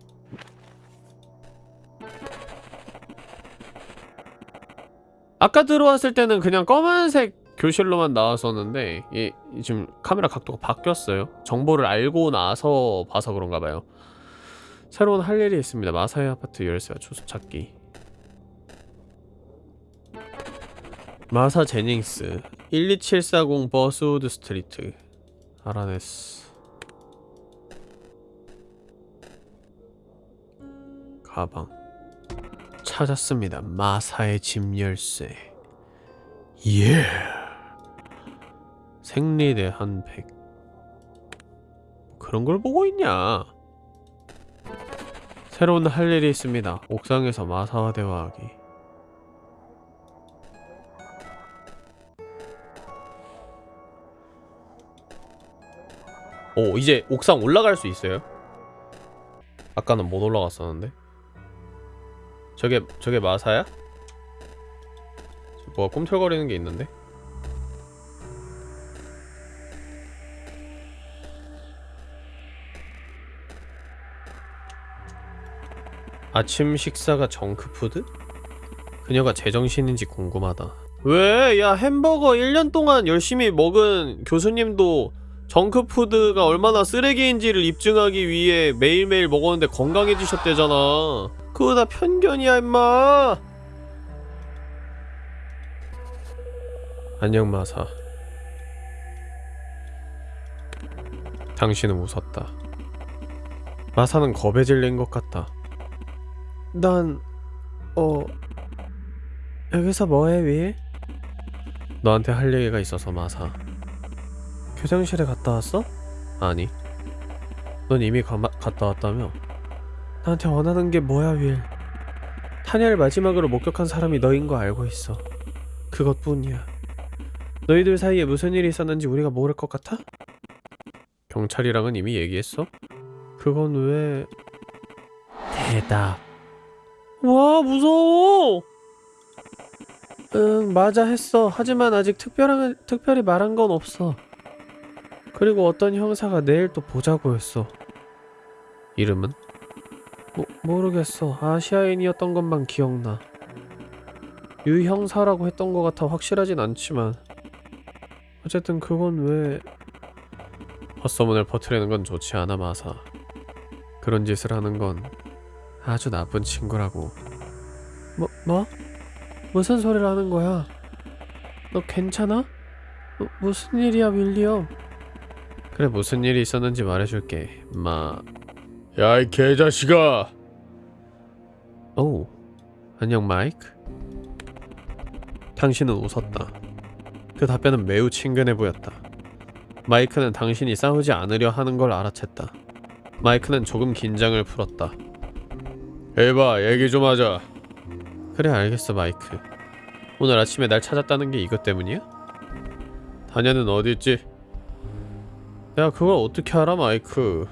아까 들어왔을 때는 그냥 검은색 교실로만 나왔었는데 이, 이 지금 카메라 각도가 바뀌었어요. 정보를 알고 나서 봐서 그런가 봐요. 새로운 할 일이 있습니다. 마사의 아파트 열쇠와 주소 찾기. 마사 제닝스 12740 버스우드 스트리트 알아냈어. 가방 찾았습니다. 마사의 집 열쇠. 예. 생리대 한 팩. 그런 걸 보고 있냐? 새로운 할 일이 있습니다. 옥상에서 마사와 대화하기. 오, 이제 옥상 올라갈 수 있어요? 아까는 못 올라갔었는데. 저게 저게 마사야? 뭐가 꿈틀거리는 게 있는데? 아침 식사가 정크푸드? 그녀가 제정신인지 궁금하다. 왜? 야 햄버거 1년 동안 열심히 먹은 교수님도 정크푸드가 얼마나 쓰레기인지를 입증하기 위해 매일매일 먹었는데 건강해지셨대잖아. 그거 다 편견이야 임마. 안녕 마사. 당신은 웃었다. 마사는 겁에 질린 것 같다. 난... 어... 여기서 뭐해 윌? 너한테 할 얘기가 있어서 마사. 교장실에 갔다 왔어? 아니. 넌 이미 가, 갔다 왔다며? 나한테 원하는 게 뭐야 윌? 타냐를 마지막으로 목격한 사람이 너인 거 알고 있어. 그것뿐이야. 너희들 사이에 무슨 일이 있었는지 우리가 모를 것 같아? 경찰이랑은 이미 얘기했어? 그건 왜... 대답. 와 무서워. 응 맞아 했어. 하지만 아직 특별한 특별히 말한 건 없어. 그리고 어떤 형사가 내일 또 보자고 했어. 이름은? 모, 모르겠어. 아시아인이었던 것만 기억나. 유 형사라고 했던 것 같아 확실하진 않지만 어쨌든 그건 왜 헛소문을 퍼뜨리는 건 좋지 않아 마사. 그런 짓을 하는 건 아주 나쁜 친구라고. 뭐 뭐? 무슨 소리를 하는 거야? 너 괜찮아? 무, 무슨 일이야 윌리엄? 그래 무슨 일이 있었는지 말해줄게 마... 야이 개자식아 오 안녕 마이크 당신은 웃었다 그 답변은 매우 친근해 보였다 마이크는 당신이 싸우지 않으려 하는 걸 알아챘다 마이크는 조금 긴장을 풀었다 에바 얘기 좀 하자. 그래 알겠어 마이크. 오늘 아침에 날 찾았다는 게 이것 때문이야? 다냐는 어디 있지? 야 그걸 어떻게 알아 마이크?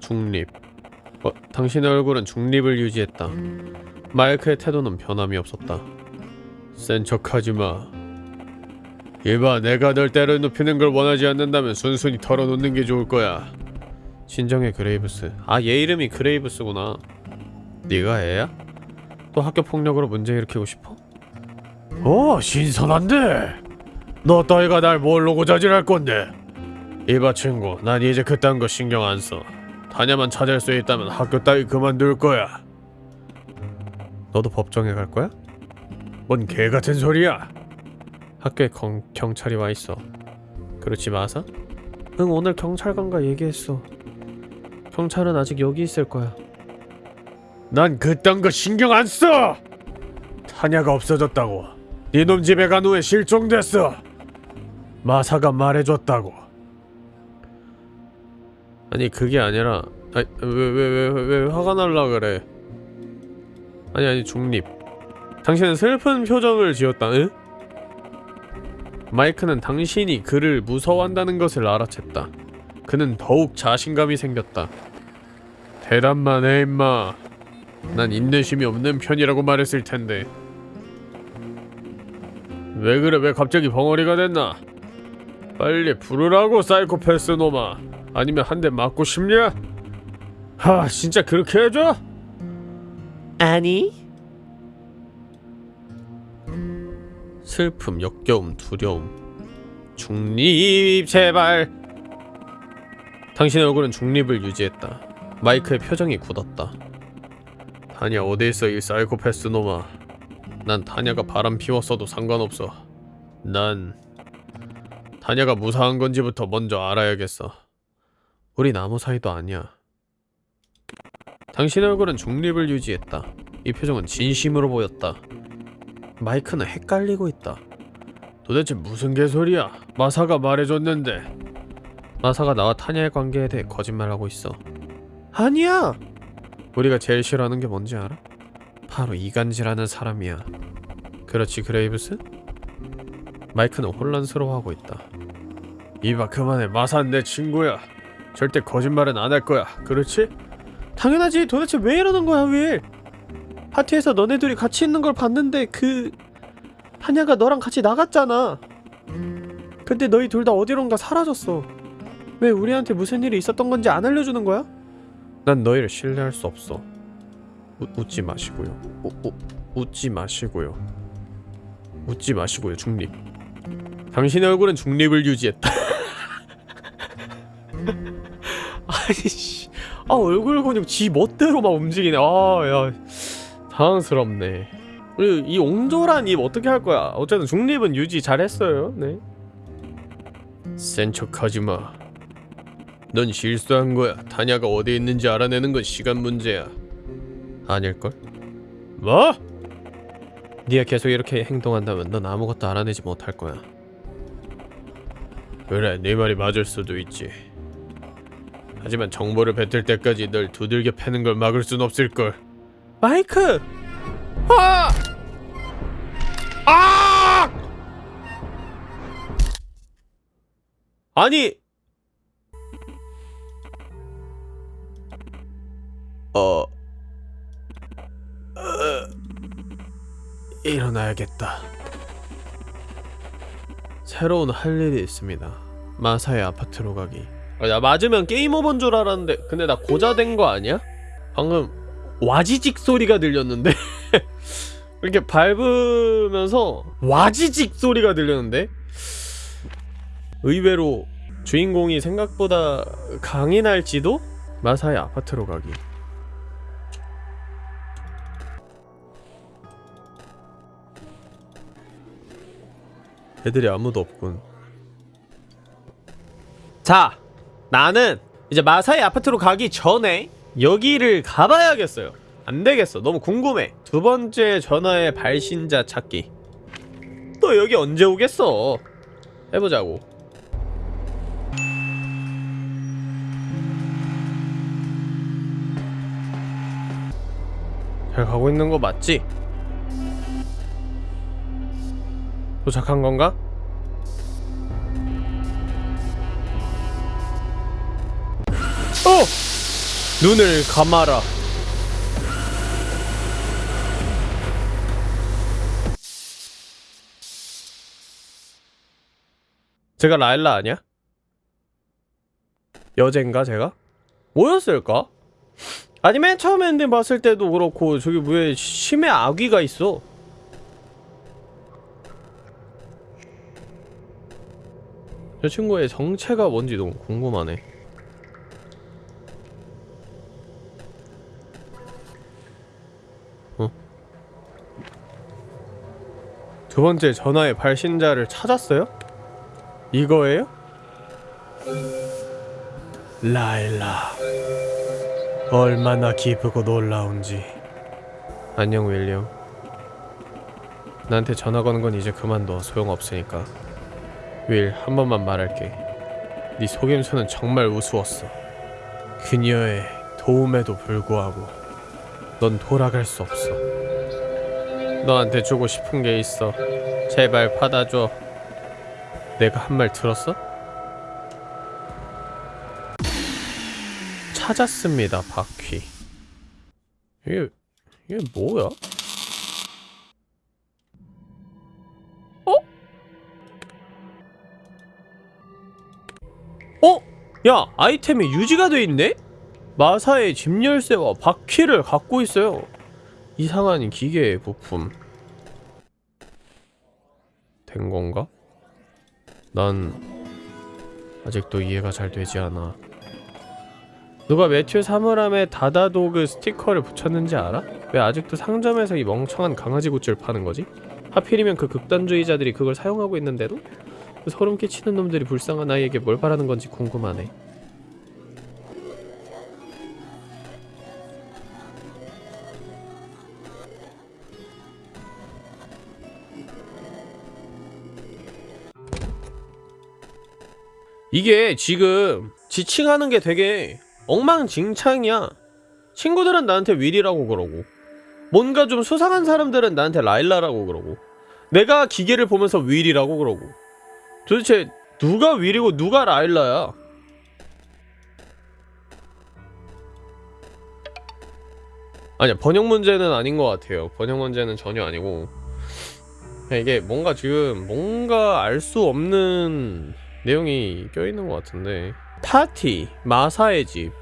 중립. 어, 당신의 얼굴은 중립을 유지했다. 마이크의 태도는 변함이 없었다. 센 척하지마. 이봐 내가 널 때려 눕히는 걸 원하지 않는다면 순순히 털어놓는 게 좋을 거야. 진정해 그레이브스. 아 얘 이름이 그레이브스구나 네가 애야? 또 학교 폭력으로 문제 일으키고 싶어? 어 신선한데. 너 따위가 날 뭘로 고자질할 건데? 이봐 친구. 난 이제 그딴 거 신경 안써. 다냐만 찾을 수 있다면 학교 따위 그만둘 거야. 너도 법정에 갈 거야? 뭔 개같은 소리야? 학교에 경, 경찰이 와있어. 그렇지 마사? 응 오늘 경찰관과 얘기했어. 경찰은 아직 여기 있을 거야 난 그딴 거 신경 안 써! 타냐가 없어졌다고. 니놈 집에 간 후에 실종됐어. 마사가 말해줬다고. 아니 그게 아니라 왜왜 왜왜 왜 화가 날라 그래? 아니 아니 중립. 당신은 슬픈 표정을 지었다 응? 마이크는 당신이 그를 무서워한다는 것을 알아챘다. 그는 더욱 자신감이 생겼다. 대답만 해 임마 난 인내심이 없는 편이라고 말했을 텐데 왜 그래 왜 갑자기 벙어리가 됐나 빨리 부르라고 사이코패스 놈아 아니면 한 대 맞고 싶냐? 하 진짜 그렇게 해줘?
아니
슬픔, 역겨움, 두려움. 중립 제발. 당신의 얼굴은 중립을 유지했다. 마이크의 표정이 굳었다. 타냐 어디 있어 이 사이코패스 놈아. 난 타냐가 바람 피웠어도 상관없어. 난 타냐가 무사한 건지부터 먼저 알아야겠어. 우린 아무 사이도 아니야. 당신의 얼굴은 중립을 유지했다. 이 표정은 진심으로 보였다. 마이크는 헷갈리고 있다. 도대체 무슨 개소리야? 마사가 말해줬는데. 마사가 나와 타냐의 관계에 대해 거짓말하고 있어. 아니야. 우리가 제일 싫어하는 게 뭔지 알아? 바로 이간질하는 사람이야. 그렇지 그레이브스? 마이크는 혼란스러워하고 있다. 이봐 그만해 마사는 내 친구야. 절대 거짓말은 안 할 거야. 그렇지? 당연하지. 도대체 왜 이러는 거야 왜? 파티에서 너네들이 같이 있는 걸 봤는데 그 타냐가 너랑 같이 나갔잖아. 근데 너희 둘 다 어디론가 사라졌어. 왜 우리한테 무슨 일이 있었던 건지 안 알려주는 거야? 난 너희를 신뢰할 수 없어. 우, 웃지 마시고요. 우, 우, 웃지 마시고요. 웃지 마시고요. 중립. 당신의 얼굴은 중립을 유지했다. 아니 씨. 아 얼굴 근육 지 멋대로 막 움직이네. 아 야 당황스럽네. 그리고 이 옹졸한 입 어떻게 할 거야? 어쨌든 중립은 유지 잘했어요. 네. 센 척하지 마. 넌 실수한 거야. 타냐가 어디 있는지 알아내는 건 시간 문제야. 아닐걸? 뭐? 네가 계속 이렇게 행동한다면 넌 아무것도 알아내지 못할 거야. 그래, 네 말이 맞을 수도 있지. 하지만 정보를 뱉을 때까지 널 두들겨 패는 걸 막을 순 없을 걸. 마이크! 아! 아! 아니 어... 어... 일어나야겠다. 새로운 할 일이 있습니다. 마사의 아파트로 가기. 아, 나 맞으면 게임 오버인 줄 알았는데 근데 나 고자된 거 아니야? 방금 와지직 소리가 들렸는데 이렇게 밟으면서 와지직 소리가 들렸는데 의외로 주인공이 생각보다 강인할지도 마사의 아파트로 가기. 애들이 아무도 없군. 자, 나는 이제 마사의 아파트로 가기 전에 여기를 가봐야겠어요. 안 되겠어. 너무 궁금해. 두 번째 전화의 발신자 찾기. 또 여기 언제 오겠어? 해보자고. 잘 가고 있는 거 맞지? 도착한 건가? 어! 눈을 감아라. 제가 라일라 아니야? 여젠가 제가? 뭐였을까? 아니 맨 처음에 엔딩 봤을 때도 그렇고 저기 왜 심해 아귀가 있어 저 친구의 정체가 뭔지 너무 궁금하네 어? 두 번째 전화의 발신자를 찾았어요? 이거예요? 라일라 얼마나 기쁘고 놀라운지 안녕 윌리엄 나한테 전화 거는 건 이제 그만둬 소용없으니까 윌 한 번만 말할게 네 속임수는 정말 우스웠어 그녀의 도움에도 불구하고 넌 돌아갈 수 없어 너한테 주고 싶은 게 있어 제발 받아줘 내가 한 말 들었어? 찾았습니다, 바퀴. 이게 이게 뭐야? 야, 아이템이 유지가 돼 있네? 마사의 집 열쇠와 바퀴를 갖고 있어요. 이상한 기계의 부품. 된 건가? 난 아직도 이해가 잘 되지 않아. 누가 매튜 사물함에 다다도그 스티커를 붙였는지 알아? 왜 아직도 상점에서 이 멍청한 강아지 굿즈를 파는 거지? 하필이면 그 극단주의자들이 그걸 사용하고 있는데도? 그 소름 끼치는 놈들이 불쌍한 아이에게 뭘 바라는 건지 궁금하네. 이게 지금 지칭하는 게 되게 엉망진창이야. 친구들은 나한테 윌이라고 그러고 뭔가 좀 수상한 사람들은 나한테 라일라라고 그러고 내가 기계를 보면서 윌이라고 그러고 도대체 누가 윌이고 누가 라일라야? 아니야 번역 문제는 아닌 것 같아요. 번역 문제는 전혀 아니고 이게 뭔가 지금 뭔가 알 수 없는 내용이 껴있는 것 같은데 파티 마사의 집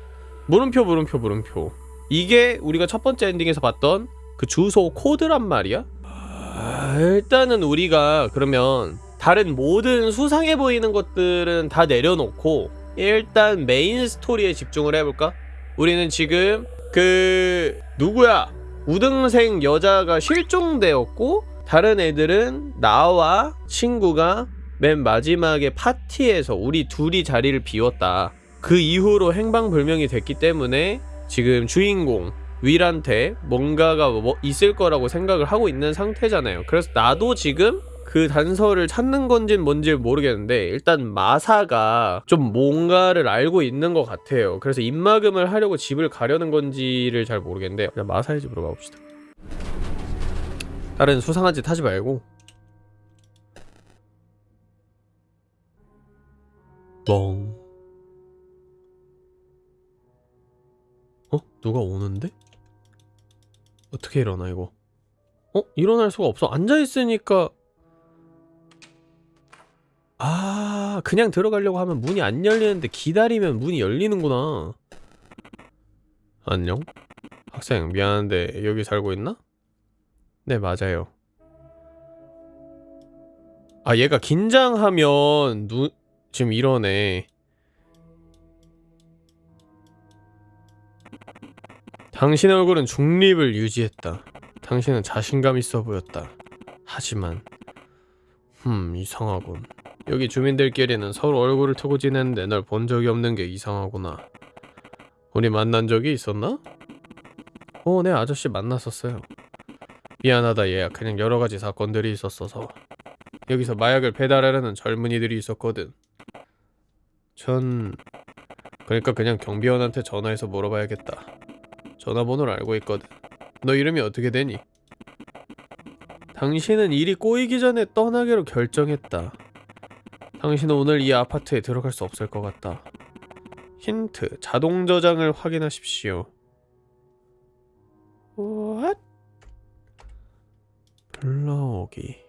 물음표 물음표 물음표 이게 우리가 첫 번째 엔딩에서 봤던 그 주소 코드란 말이야? 아, 일단은 우리가 그러면 다른 모든 수상해 보이는 것들은 다 내려놓고 일단 메인 스토리에 집중을 해볼까? 우리는 지금 그 누구야 우등생 여자가 실종되었고 다른 애들은 나와 친구가 맨 마지막에 파티에서 우리 둘이 자리를 비웠다. 그 이후로 행방불명이 됐기 때문에 지금 주인공 윌한테 뭔가가 뭐 있을 거라고 생각을 하고 있는 상태잖아요. 그래서 나도 지금 그 단서를 찾는 건진 뭔지 모르겠는데 일단 마사가 좀 뭔가를 알고 있는 것 같아요. 그래서 입막음을 하려고 집을 가려는 건지를 잘 모르겠는데 그냥 마사의 집으로 가봅시다. 다른 수상한 짓 하지 말고 멍. 어? 누가 오는데? 어떻게 일어나 이거? 어? 일어날 수가 없어. 앉아 있으니까 아, 그냥 들어가려고 하면 문이 안 열리는데 기다리면 문이 열리는구나. 안녕? 학생, 미안한데 여기 살고 있나? 네, 맞아요. 아, 얘가 긴장하면 눈 지금 이러네. 당신 얼굴은 중립을 유지했다. 당신은 자신감 있어 보였다. 하지만, 흠, 이상하군. 여기 주민들끼리는 서로 얼굴을 트고 지내는데 널 본 적이 없는 게 이상하구나. 우리 만난 적이 있었나? 어, 네, 아저씨 만났었어요. 미안하다, 얘야. 그냥 여러 가지 사건들이 있었어서. 여기서 마약을 배달하려는 젊은이들이 있었거든. 전 그러니까 그냥 경비원한테 전화해서 물어봐야겠다. 전화번호를 알고 있거든. 너 이름이 어떻게 되니? 당신은 일이 꼬이기 전에 떠나기로 결정했다. 당신은 오늘 이 아파트에 들어갈 수 없을 것 같다. 힌트: 자동 저장을 확인하십시오. What? 불러오기.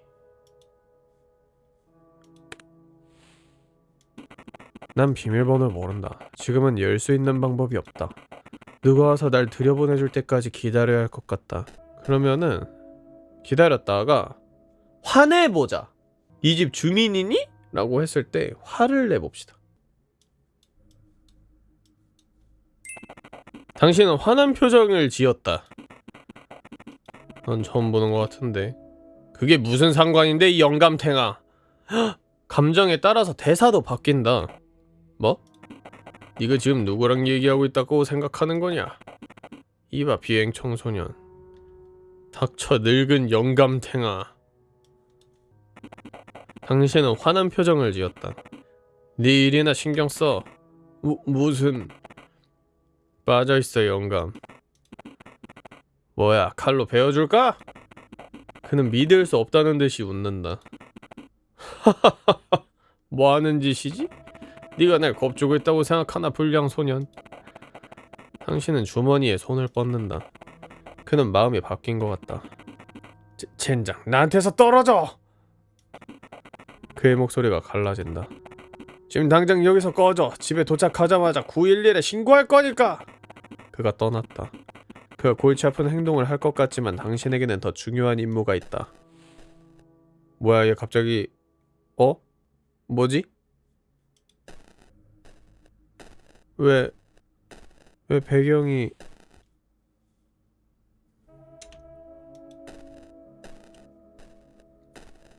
난 비밀번호를 모른다. 지금은 열 수 있는 방법이 없다. 누가 와서 날 들여보내줄 때까지 기다려야 할 것 같다. 그러면은 기다렸다가 화내보자. 이 집 주민이니? 라고 했을 때 화를 내봅시다. 당신은 화난 표정을 지었다. 넌 처음 보는 것 같은데. 그게 무슨 상관인데 이 영감탱아. 헉! 감정에 따라서 대사도 바뀐다. 뭐? 네가 지금 누구랑 얘기하고 있다고 생각하는 거냐? 이봐 비행 청소년. 닥쳐 늙은 영감탱아. 당신은 화난 표정을 지었다. 네 일이나 신경 써. 무, 무슨 빠져있어 영감. 뭐야 칼로 베어줄까? 그는 믿을 수 없다는 듯이 웃는다. 뭐하는 짓이지? 네가 날 겁주고 있다고 생각하나 불량 소년. 당신은 주머니에 손을 뻗는다. 그는 마음이 바뀐 것 같다. 제, 젠장 나한테서 떨어져! 그의 목소리가 갈라진다. 지금 당장 여기서 꺼져. 집에 도착하자마자 911에 신고할 거니까. 그가 떠났다. 그가 골치 아픈 행동을 할 것 같지만 당신에게는 더 중요한 임무가 있다. 뭐야 얘 갑자기 어? 뭐지? 왜, 왜 배경이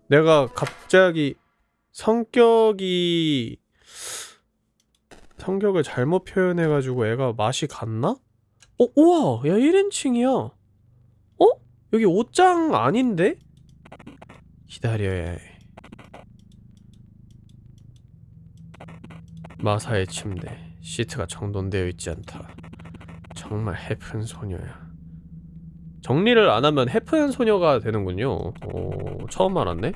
내가 갑자기 성격이 성격을 잘못 표현해가지고 애가 맛이 갔나? 어, 우와! 야 1인칭이야 어? 여기 옷장 아닌데? 기다려야 해 마사의 침대 시트가 정돈되어 있지 않다 정말 헤픈 소녀야 정리를 안 하면 헤픈 소녀가 되는군요 오, 처음 알았네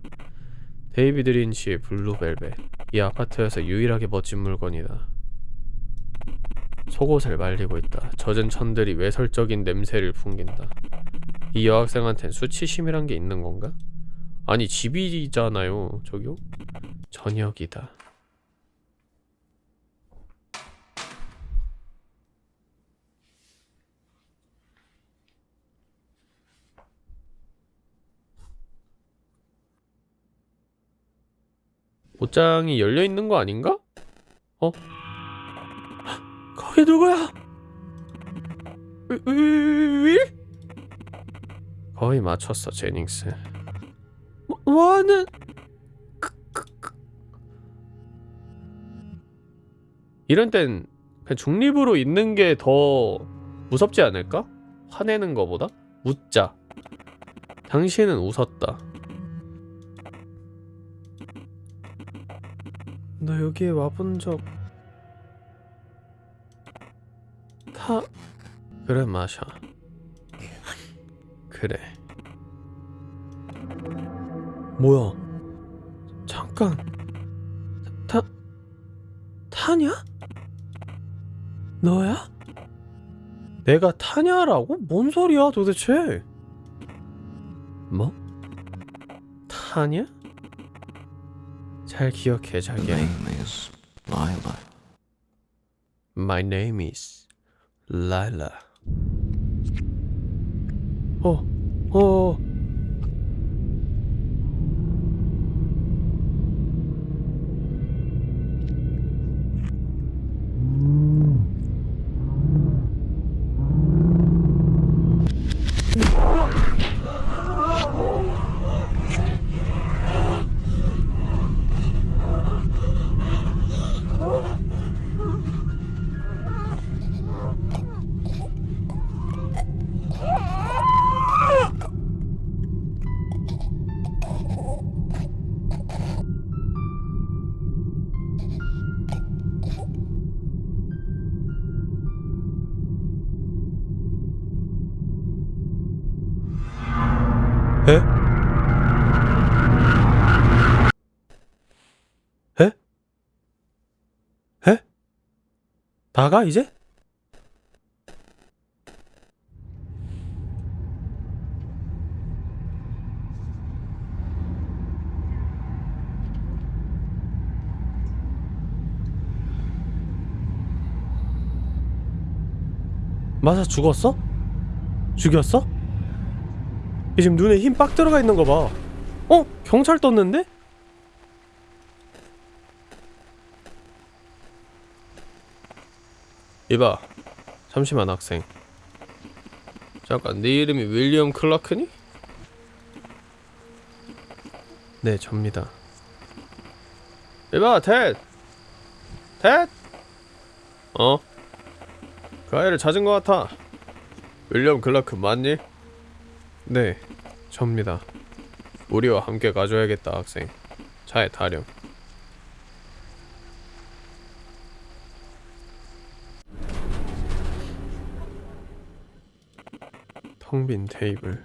데이비드 린치의 블루벨벳. 이 아파트에서 유일하게 멋진 물건이다. 속옷을 말리고 있다. 젖은 천들이 외설적인 냄새를 풍긴다. 이 여학생한텐 수치심이란 게 있는 건가? 아니 집이잖아요. 저기요? 저녁이다 옷장이 열려 있는 거 아닌가? 어? 거기 누구야? 윌? 윌? 거의 맞췄어 제닝스 뭐, 뭐하는 크, 크, 크. 이런 땐 그냥 중립으로 있는 게 더 무섭지 않을까? 화내는 거보다? 묻자 당신은 웃었다 너 여기에 와본 적 다... 그래 마샤 그래 뭐야 잠깐 타... 타냐? 너야? 내가 타냐라고? 뭔 소리야 도대체 뭐? 타냐? 잘 기억해 자기야
name is Lila.
My name is Lila. 어, 어. 나가 이제? 마사 죽었어? 죽였어? 얘 지금 눈에 힘 빡 들어가 있는 거 봐. 어? 경찰 떴는데? 이봐. 잠시만 학생. 잠깐 네 이름이 윌리엄 클라크니? 네, 접니다. 이봐, 텟! 텟! 어? 그 아이를 찾은 것 같아. 윌리엄 클라크 맞니? 네, 접니다. 우리와 함께 가줘야겠다, 학생. 차에 타렴. 텅 빈 테이블.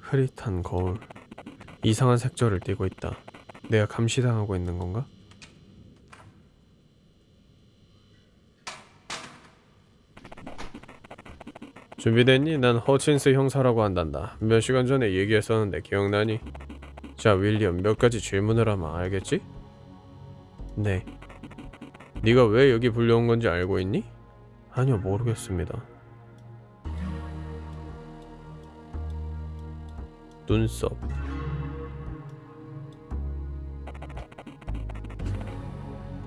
흐릿한 거울. 이상한 색조를 띠고 있다. 내가 감시당하고 있는 건가? 준비됐니? 난 허친스 형사라고 한단다. 몇 시간 전에 얘기했었는데 기억나니? 자, 윌리엄 몇 가지 질문을 하면 알겠지? 네. 네가 왜 여기 불려온 건지 알고 있니? 아니요, 모르겠습니다. 눈썹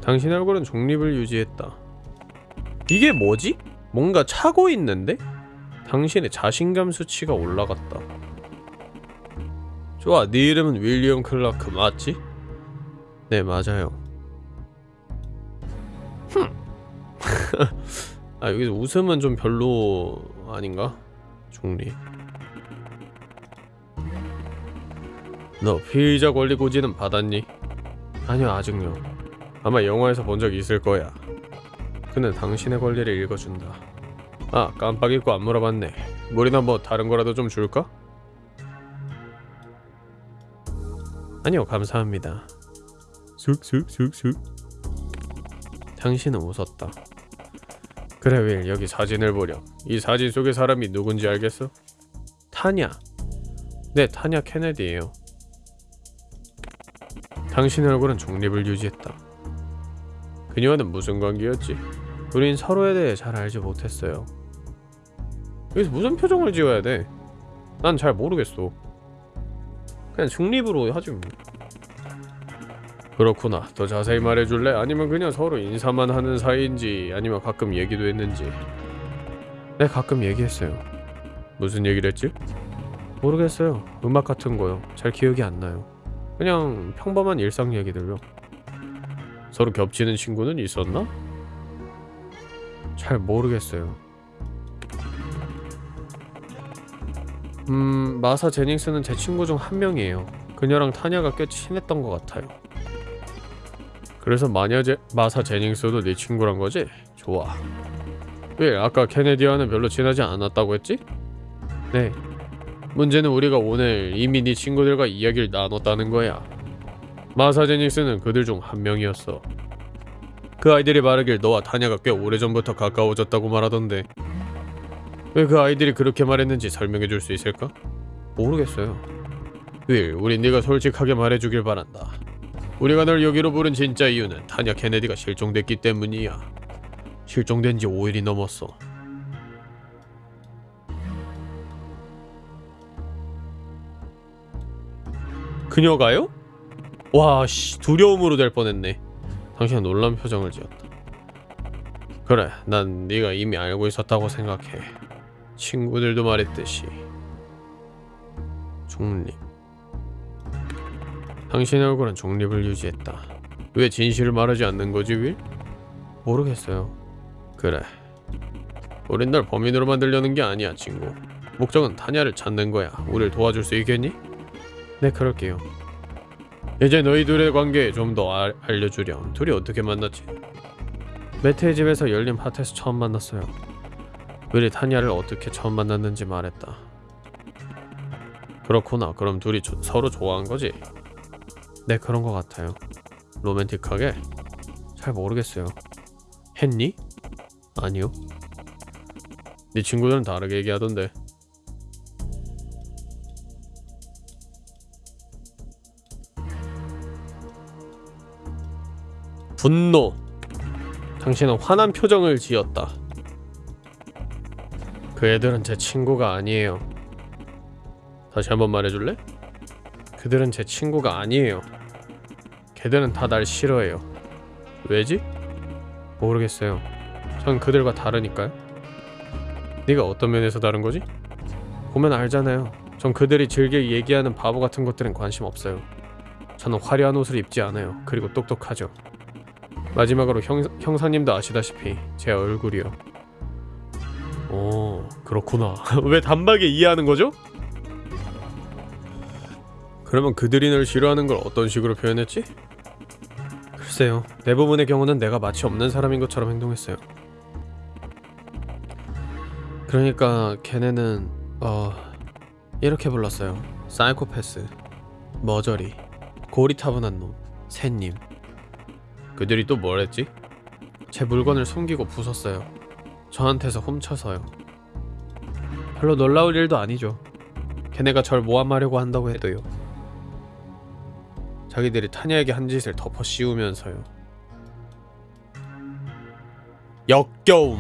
당신의 얼굴은 중립을 유지했다 이게 뭐지? 뭔가 차고 있는데? 당신의 자신감 수치가 올라갔다 좋아 네 이름은 윌리엄 클라크 맞지? 네 맞아요 아 여기서 웃음은 좀 별로 아닌가? 중립 너 피의자 권리 고지는 받았니? 아니요 아직요. 아마 영화에서 본 적 있을 거야. 그는 당신의 권리를 읽어준다. 아 깜빡 잊고 안 물어봤네. 물이나 뭐 다른 거라도 좀 줄까? 아니요 감사합니다. 쑥쑥쑥쑥 당신은 웃었다. 그래 윌 여기 사진을 보렴. 이 사진 속의 사람이 누군지 알겠어? 타냐? 네 타냐 케네디예요 당신의 얼굴은 중립을 유지했다. 그녀와는 무슨 관계였지? 우린 서로에 대해 잘 알지 못했어요. 여기서 무슨 표정을 지어야 돼? 난 잘 모르겠어. 그냥 중립으로 하지 뭐. 그렇구나. 더 자세히 말해줄래? 아니면 그냥 서로 인사만 하는 사이인지 아니면 가끔 얘기도 했는지? 네 가끔 얘기했어요. 무슨 얘기를 했지? 모르겠어요. 음악 같은 거요. 잘 기억이 안 나요 그냥 평범한 일상 얘기들요 서로 겹치는 친구는 있었나? 잘 모르겠어요 음... 마사 제닝스는 제 친구 중 한 명이에요 그녀랑 타냐가 꽤 친했던 것 같아요 그래서 마녀 제, 마사 제닝스도 네 친구란 거지? 좋아 왜 아까 케네디와는 별로 친하지 않았다고 했지? 네 문제는 우리가 오늘 이미 네 친구들과 이야기를 나눴다는 거야 마사 제닝스는 그들 중 한 명이었어 그 아이들이 말하길 너와 타냐가 꽤 오래전부터 가까워졌다고 말하던데 왜 그 아이들이 그렇게 말했는지 설명해 줄 수 있을까? 모르겠어요 윌, 우린 네가 솔직하게 말해주길 바란다 우리가 널 여기로 부른 진짜 이유는 타냐 케네디가 실종됐기 때문이야. 실종된 지 5일이 넘었어. 그녀가요? 와, 씨, 두려움으로 될 뻔했네. 당신은 놀란 표정을 지었다. 그래, 난 네가 이미 알고 있었다고 생각해. 친구들도 말했듯이. 중립. 당신의 얼굴은 중립을 유지했다. 왜 진실을 말하지 않는 거지, 윌? 모르겠어요. 그래. 우린 널 범인으로 만들려는 게 아니야, 친구. 목적은 타냐를 찾는 거야. 우릴 도와줄 수 있겠니? 네, 그럴게요. 이제 너희 둘의 관계 좀더 알려주렴. 둘이 어떻게 만났지? 매트의 집에서 열린 파티에서 처음 만났어요. 윌이 타냐를 어떻게 처음 만났는지 말했다. 그렇구나. 그럼 둘이 조, 서로 좋아한 거지? 네 그런 것 같아요 로맨틱하게? 잘 모르겠어요 했니? 아니요 네 친구들은 다르게 얘기하던데 분노. 당신은 화난 표정을 지었다. 그 애들은 제 친구가 아니에요. 다시 한번 말해줄래? 그들은 제 친구가 아니에요. 걔들은 다 날 싫어해요. 왜지? 모르겠어요. 전 그들과 다르니까요. 네가 어떤 면에서 다른 거지? 보면 알잖아요. 전 그들이 즐겨 얘기하는 바보 같은 것들은 관심 없어요. 저는 화려한 옷을 입지 않아요. 그리고 똑똑하죠 마지막으로 형, 형사님도 아시다시피 제 얼굴이요. 오 그렇구나. 왜 단박에 이해하는 거죠? 그러면 그들이 널 싫어하는 걸 어떤 식으로 표현했지? 글쎄요. 대부분의 경우는 내가 마치 없는 사람인 것처럼 행동했어요. 그러니까 걔네는 어... 이렇게 불렀어요. 사이코패스 머저리 고리타분한 놈 새님 그들이 또 뭘 했지? 제 물건을 숨기고 부쉈어요 저한테서 훔쳐서요 별로 놀라울 일도 아니죠 걔네가 절 모함하려고 한다고 해도요 자기들이 타냐에게 한 짓을 덮어 씌우면서요. 역겨움.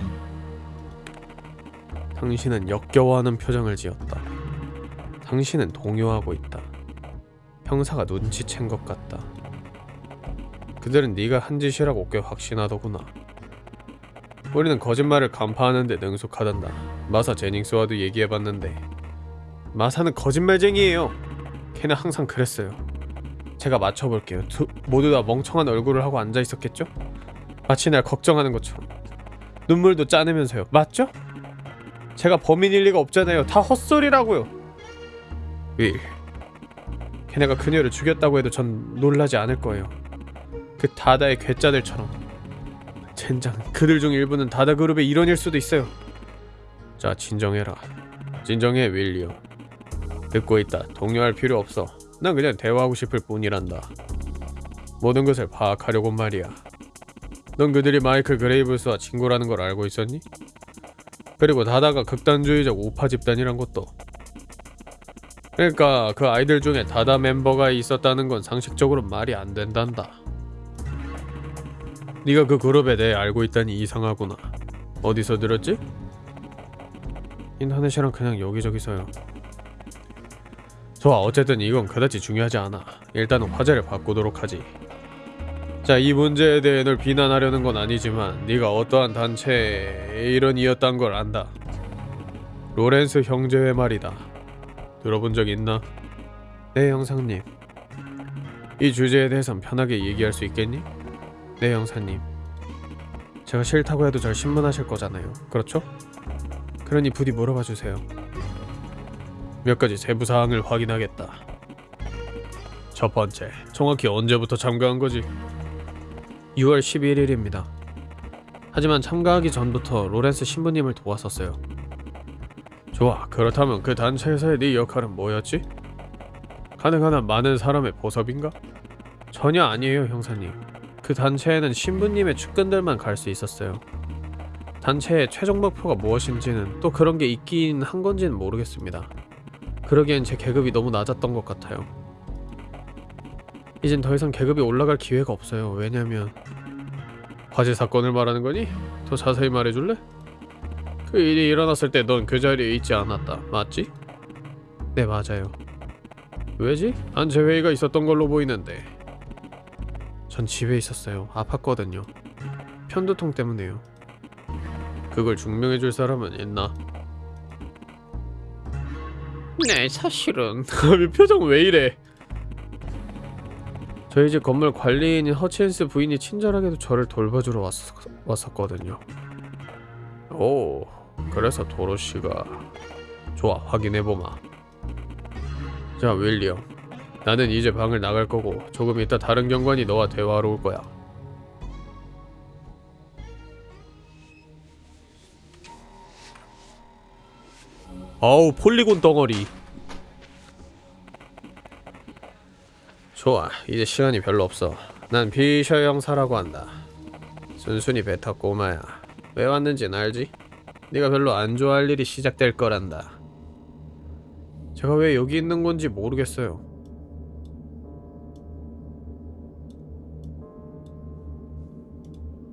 당신은 역겨워하는 표정을 지었다. 당신은 동요하고 있다. 형사가 눈치챈 것 같다. 그들은 네가 한 짓이라고 꽤 확신하더구나. 우리는 거짓말을 간파하는데 능숙하단다. 마사 제닝스와도 얘기해봤는데 마사는 거짓말쟁이에요. 걔는 항상 그랬어요. 제가 맞춰볼게요. 두, 모두 다 멍청한 얼굴을 하고 앉아 있었겠죠? 마치 날 걱정하는 것처럼 눈물도 짜내면서요. 맞죠? 제가 범인일 리가 없잖아요. 다 헛소리라고요. 윌, 걔네가 그녀를 죽였다고 해도 전 놀라지 않을 거예요. 그 다다의 괴짜들처럼. 젠장, 그들 중 일부는 다다 그룹의 일원일 수도 있어요. 자, 진정해라. 진정해, 윌리엄. 듣고 있다. 동요할 필요 없어. 난 그냥 대화하고 싶을 뿐이란다. 모든 것을 파악하려고 말이야. 넌 그들이 마이클 그레이브스와 친구라는 걸 알고 있었니? 그리고 다다가 극단주의적 우파 집단이란 것도. 그러니까 그 아이들 중에 다다 멤버가 있었다는 건 상식적으로 말이 안 된단다. 네가 그 그룹에 대해 알고 있다니 이상하구나. 어디서 들었지? 인터넷이랑 그냥 여기저기서요. 좋아 어쨌든 이건 그다지 중요하지 않아 일단은 화제를 바꾸도록 하지 자 이 문제에 대해 널 비난하려는 건 아니지만 네가 어떠한 단체의 일원이었단 걸 안다 로렌스 형제의 말이다 들어본 적 있나? 네 형사님 이 주제에 대해선 편하게 얘기할 수 있겠니? 네 형사님 제가 싫다고 해도 절 신문하실 거잖아요 그렇죠? 그러니 부디 물어봐 주세요 몇 가지 세부 사항을 확인하겠다. 첫 번째, 정확히 언제부터 참가한 거지? 6월 11일입니다. 하지만 참가하기 전부터 로렌스 신부님을 도왔었어요. 좋아, 그렇다면 그 단체에서의 네 역할은 뭐였지? 가능한 한 많은 사람의 보섭인가? 전혀 아니에요, 형사님. 그 단체에는 신부님의 측근들만 갈 수 있었어요. 단체의 최종 목표가 무엇인지는 또 그런 게 있긴 한 건지는 모르겠습니다. 그러기엔 제 계급이 너무 낮았던 것 같아요. 이젠 더 이상 계급이 올라갈 기회가 없어요. 왜냐면 화재 사건을 말하는 거니? 더 자세히 말해줄래? 그 일이 일어났을 때 넌 그 자리에 있지 않았다. 맞지? 네 맞아요. 왜지? 단체 회의가 있었던 걸로 보이는데. 전 집에 있었어요. 아팠거든요. 편두통 때문에요. 그걸 증명해줄 사람은 있나? 네 사실은 표정 왜 이래 저희 집 건물 관리인인 허치엔스 부인이 친절하게도 저를 돌봐주러 왔, 왔었거든요 오 그래서 도로시가 좋아 확인해보마 자 윌리엄 나는 이제 방을 나갈 거고 조금 이따 다른 경관이 너와 대화하러 올 거야. 아우 폴리곤 덩어리. 좋아 이제 시간이 별로 없어. 난 피셔 형사라고 한다. 순순히 베타 꼬마야. 왜 왔는진 알지? 네가 별로 안 좋아할 일이 시작될 거란다. 제가 왜 여기 있는 건지 모르겠어요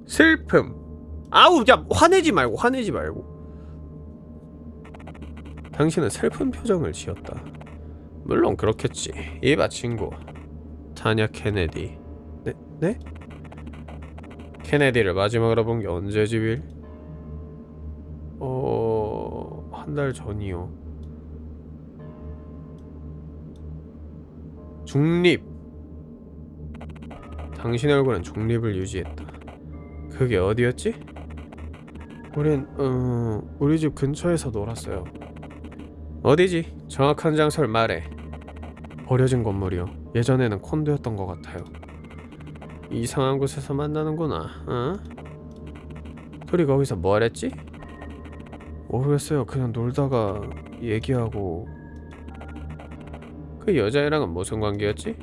슬픔 아우 야 화내지 말고 화내지 말고 당신은 슬픈 표정을 지었다. 물론 그렇겠지. 이봐 친구. 타냐 케네디. 네? 네? 케네디를 마지막으로 본 게 언제지 빌? 어... 한 달 전이요. 중립. 당신의 얼굴은 중립을 유지했다. 그게 어디였지? 우린 어... 우리 집 근처에서 놀았어요. 어디지? 정확한 장소를 말해. 버려진 건물이요. 예전에는 콘도였던 것 같아요. 이상한 곳에서 만나는구나. 어? 둘이 거기서 뭘 했지? 모르겠어요. 그냥 놀다가 얘기하고 그 여자애랑은 무슨 관계였지?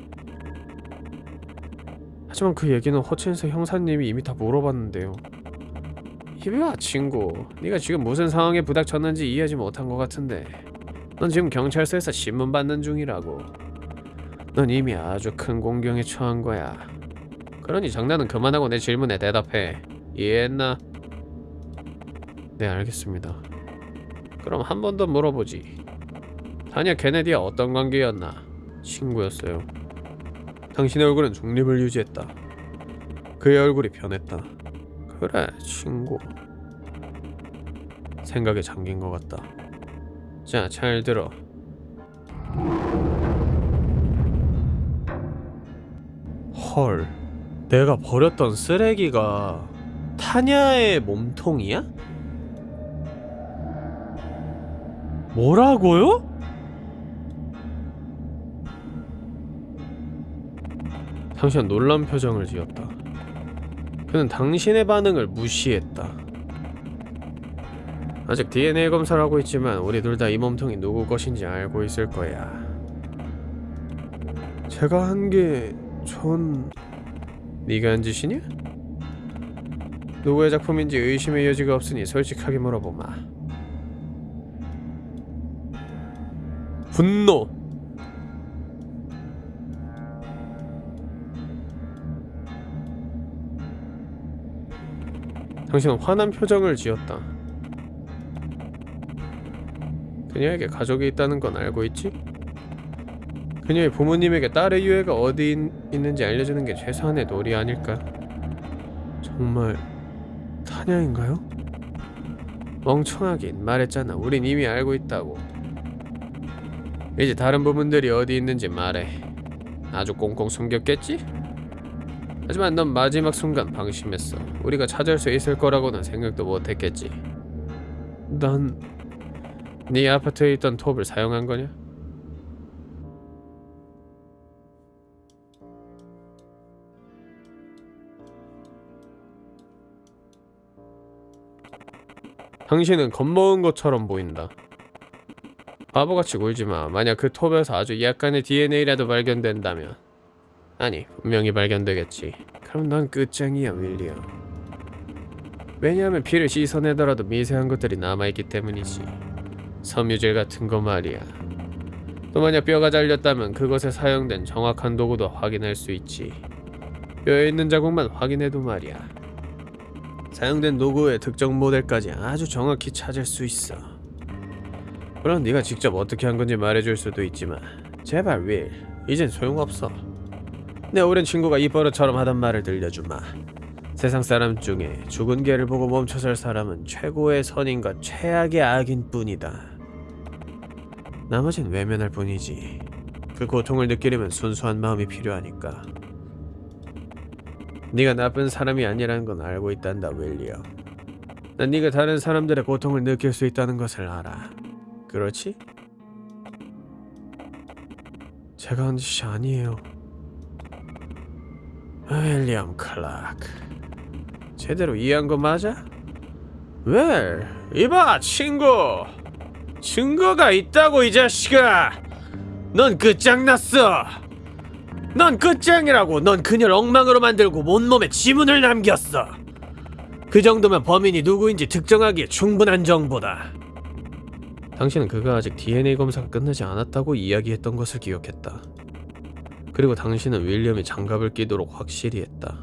하지만 그 얘기는 허친스 형사님이 이미 다 물어봤는데요. 이봐 친구, 네가 지금 무슨 상황에 부닥쳤는지 이해하지 못한 것 같은데 넌 지금 경찰서에서 신문 받는 중이라고. 넌 이미 아주 큰 공경에 처한 거야. 그러니 장난은 그만하고 내 질문에 대답해. 이해했나? 네, 알겠습니다. 그럼 한 번 더 물어보지. 타냐 케네디와 어떤 관계였나? 친구였어요. 당신의 얼굴은 중립을 유지했다. 그의 얼굴이 변했다. 그래, 친구. 생각에 잠긴 것 같다. 자, 잘 들어. 헐, 내가 버렸던 쓰레기가 타냐의 몸통이야? 뭐라고요? 당신은 놀란 표정을 지었다. 그는 당신의 반응을 무시했다. 아직 DNA 검사를 하고 있지만 우리 둘 다 이 몸통이 누구 것인지 알고 있을 거야. 제가 한 게 전... 네가 한 짓이냐? 누구의 작품인지 의심의 여지가 없으니 솔직하게 물어보마. 분노. 당신은 화난 표정을 지었다. 그녀에게 가족이 있다는 건 알고 있지? 그녀의 부모님에게 딸의 유해가 어디 있, 있는지 알려주는 게 최소한의 도리 아닐까? 정말 타냐인가요? 멍청하긴 말했잖아. 우린 이미 알고 있다고. 이제 다른 부분들이 어디 있는지 말해. 아주 꽁꽁 숨겼겠지? 하지만 넌 마지막 순간 방심했어. 우리가 찾을 수 있을 거라고는 생각도 못했겠지. 난... 네 아파트에 있던 톱을 사용한 거냐? 당신은 겁먹은 것처럼 보인다. 바보같이 굴지마. 만약 그 톱에서 아주 약간의 DNA라도 발견된다면 아니, 분명히 발견되겠지. 그럼 넌 끝장이야, 윌리엄. 왜냐하면 피를 씻어내더라도 미세한 것들이 남아있기 때문이지. 섬유질 같은 거 말이야. 또 만약 뼈가 잘렸다면 그것에 사용된 정확한 도구도 확인할 수 있지. 뼈에 있는 자국만 확인해도 말이야. 사용된 도구의 특정 모델까지 아주 정확히 찾을 수 있어. 물론 네가 직접 어떻게 한 건지 말해줄 수도 있지만 제발 윌, 이젠 소용없어. 내 오랜 친구가 이 버릇처럼 하던 말을 들려주마. 세상 사람 중에 죽은 개를 보고 멈춰설 사람은 최고의 선인과 최악의 악인 뿐이다. 나머진 외면할 뿐이지. 그 고통을 느끼려면 순수한 마음이 필요하니까. 네가 나쁜 사람이 아니라는 건 알고 있단다, 윌리엄. 난 네가 다른 사람들의 고통을 느낄 수 있다는 것을 알아. 그렇지? 제가 한 짓이 아니에요. 윌리엄 클라크. 제대로 이해한 거 맞아? 왜? 이봐, 친구. 증거가 있다고 이 자식아. 넌 끝장났어. 넌 끝장이라고. 넌 그녀를 엉망으로 만들고 온몸에 지문을 남겼어. 그 정도면 범인이 누구인지 특정하기에 충분한 정보다. 당신은 그가 아직 DNA 검사가 끝나지 않았다고 이야기했던 것을 기억했다. 그리고 당신은 윌리엄이 장갑을 끼도록 확실히 했다.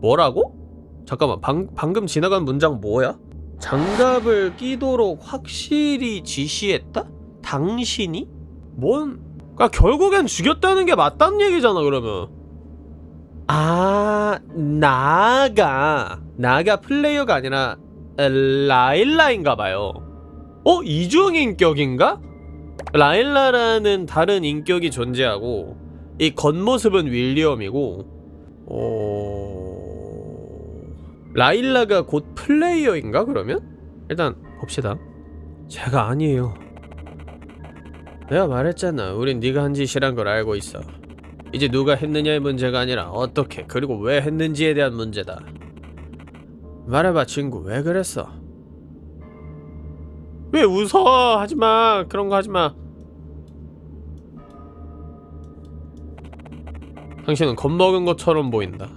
뭐라고? 잠깐만 방, 방금 지나간 문장 뭐야? 장갑을 끼도록 확실히 지시했다? 당신이? 뭔? 그러니까 결국엔 죽였다는 게 맞다는 얘기잖아 그러면 아 나가 나가 플레이어가 아니라 라일라인가봐요 어? 이중인격인가? 라일라라는 다른 인격이 존재하고 이 겉모습은 윌리엄이고 어... 라일라가 곧 플레이어인가 그러면? 일단 봅시다. 제가 아니에요. 내가 말했잖아. 우린 네가 한 짓이란 걸 알고 있어. 이제 누가 했느냐의 문제가 아니라 어떻게 그리고 왜 했는지에 대한 문제다. 말해봐 친구. 왜 그랬어? 왜 웃어? 하지마. 그런 거 하지마 당신은 겁먹은 것처럼 보인다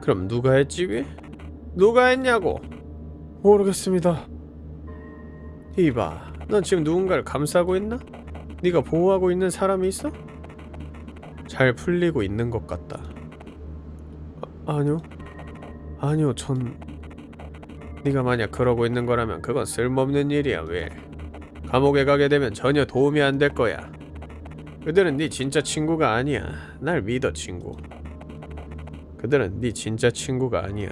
그럼 누가 했지 왜? 누가 했냐고 모르겠습니다 이봐 넌 지금 누군가를 감싸고 있나? 네가 보호하고 있는 사람이 있어? 잘 풀리고 있는 것 같다 아, 아니요 아니요 전 네가 만약 그러고 있는 거라면 그건 쓸모없는 일이야 왜 감옥에 가게 되면 전혀 도움이 안 될 거야. 그들은 네 진짜 친구가 아니야. 날 믿어, 친구. 그들은 네 진짜 친구가 아니야.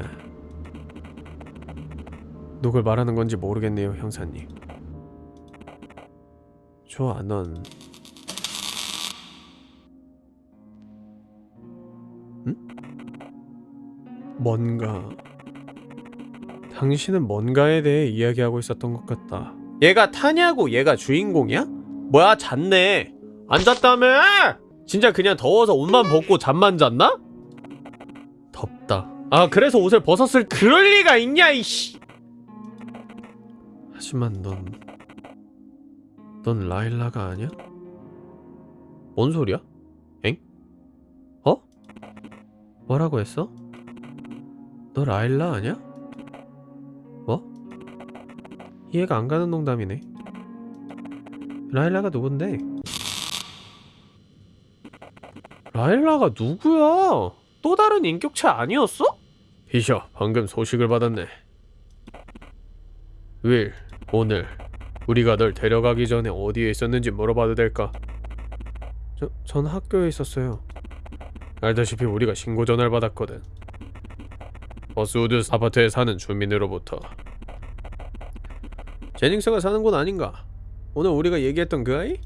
누굴 말하는 건지 모르겠네요, 형사님. 좋아, 넌 응? 뭔가 당신은 뭔가에 대해 이야기하고 있었던 것 같다. 얘가 타냐고 얘가 주인공이야? 뭐야 잤네. 안 잤다며? 진짜 그냥 더워서 옷만 벗고 잠만 잤나? 덥다. 아 그래서 옷을 벗었을 그럴 리가 있냐 이씨. 하지만 넌, 넌 라일라가 아니야? 뭔 소리야? 엥? 어? 뭐라고 했어? 너 라일라 아니야? 뭐? 이해가 안 가는 농담이네. 라일라가 누군데? 라일라가 누구야? 또 다른 인격체 아니었어? 비셔, 방금 소식을 받았네. 윌, 오늘 우리가 널 데려가기 전에 어디에 있었는지 물어봐도 될까? 저, 전 학교에 있었어요. 알다시피 우리가 신고 전화를 받았거든. 버스우드 아파트에 사는 주민으로부터 제닝스가 사는 곳 아닌가? 오늘 우리가 얘기했던 그 아이?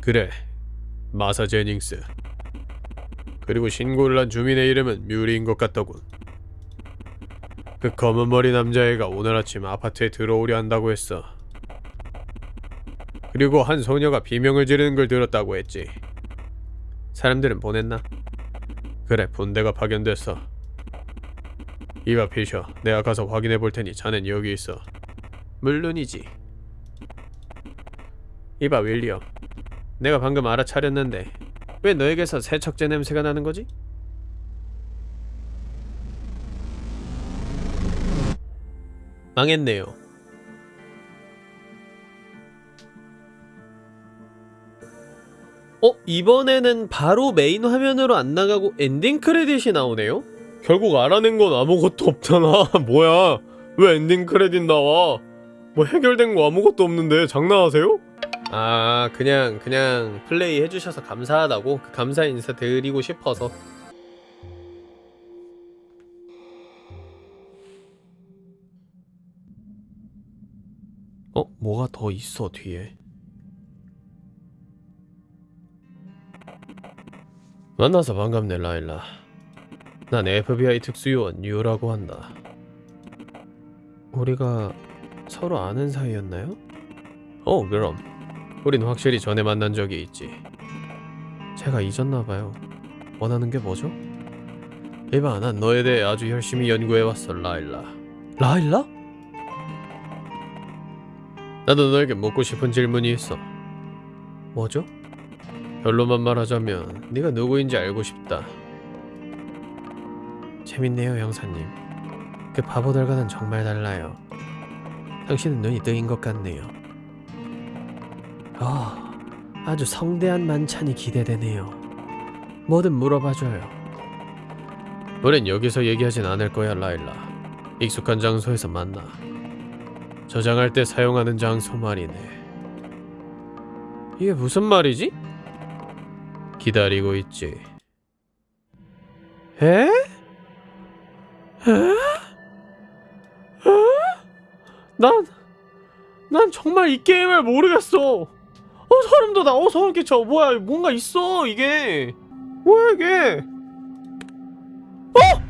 그래 마사 제닝스 그리고 신고를 한 주민의 이름은 뮤리인 것 같더군. 그 검은 머리 남자애가 오늘 아침 아파트에 들어오려 한다고 했어. 그리고 한 소녀가 비명을 지르는 걸 들었다고 했지. 사람들은 보냈나? 그래 분대가 파견됐어. 이봐 피셔. 내가 가서 확인해 볼 테니 자넨 여기 있어. 물론이지. 이봐 윌리엄. 내가 방금 알아차렸는데 왜 너에게서 세척제 냄새가 나는 거지? 망했네요 어? 이번에는 바로 메인 화면으로 안 나가고 엔딩 크레딧이 나오네요? 결국 알아낸 건 아무것도 없잖아 뭐야 왜 엔딩 크레딧 나와 뭐 해결된 거 아무것도 없는데 장난하세요? 아 그냥 그냥 플레이 해주셔서 감사하다고 그 감사 인사 드리고 싶어서 어? 뭐가 더 있어 뒤에 만나서 반갑네 라일라 난 FBI 특수요원 유라고 한다 우리가 서로 아는 사이였나요? 어 그럼 우린 확실히 전에 만난 적이 있지. 제가 잊었나봐요. 원하는 게 뭐죠? 이봐 난 너에 대해 아주 열심히 연구해왔어 라일라. 라일라? 나도 너에게 묻고 싶은 질문이 있어. 뭐죠? 결론만 말하자면 네가 누구인지 알고 싶다. 재밌네요 형사님. 그 바보들과는 정말 달라요. 당신은 눈이 뜨인 것 같네요 아, 아주 성대한 만찬이 기대되네요. 뭐든 물어봐줘요. 우린 여기서 얘기하진 않을 거야, 라일라. 익숙한 장소에서 만나. 저장할 때 사용하는 장소 말이네. 이게 무슨 말이지? 기다리고 있지. 에? 에? 에? 난, 난 정말 이 게임을 모르겠어. 어 소름 돋아 어 소름 끼쳐 뭐야 뭔가 있어 이게. 뭐야 이게. 어!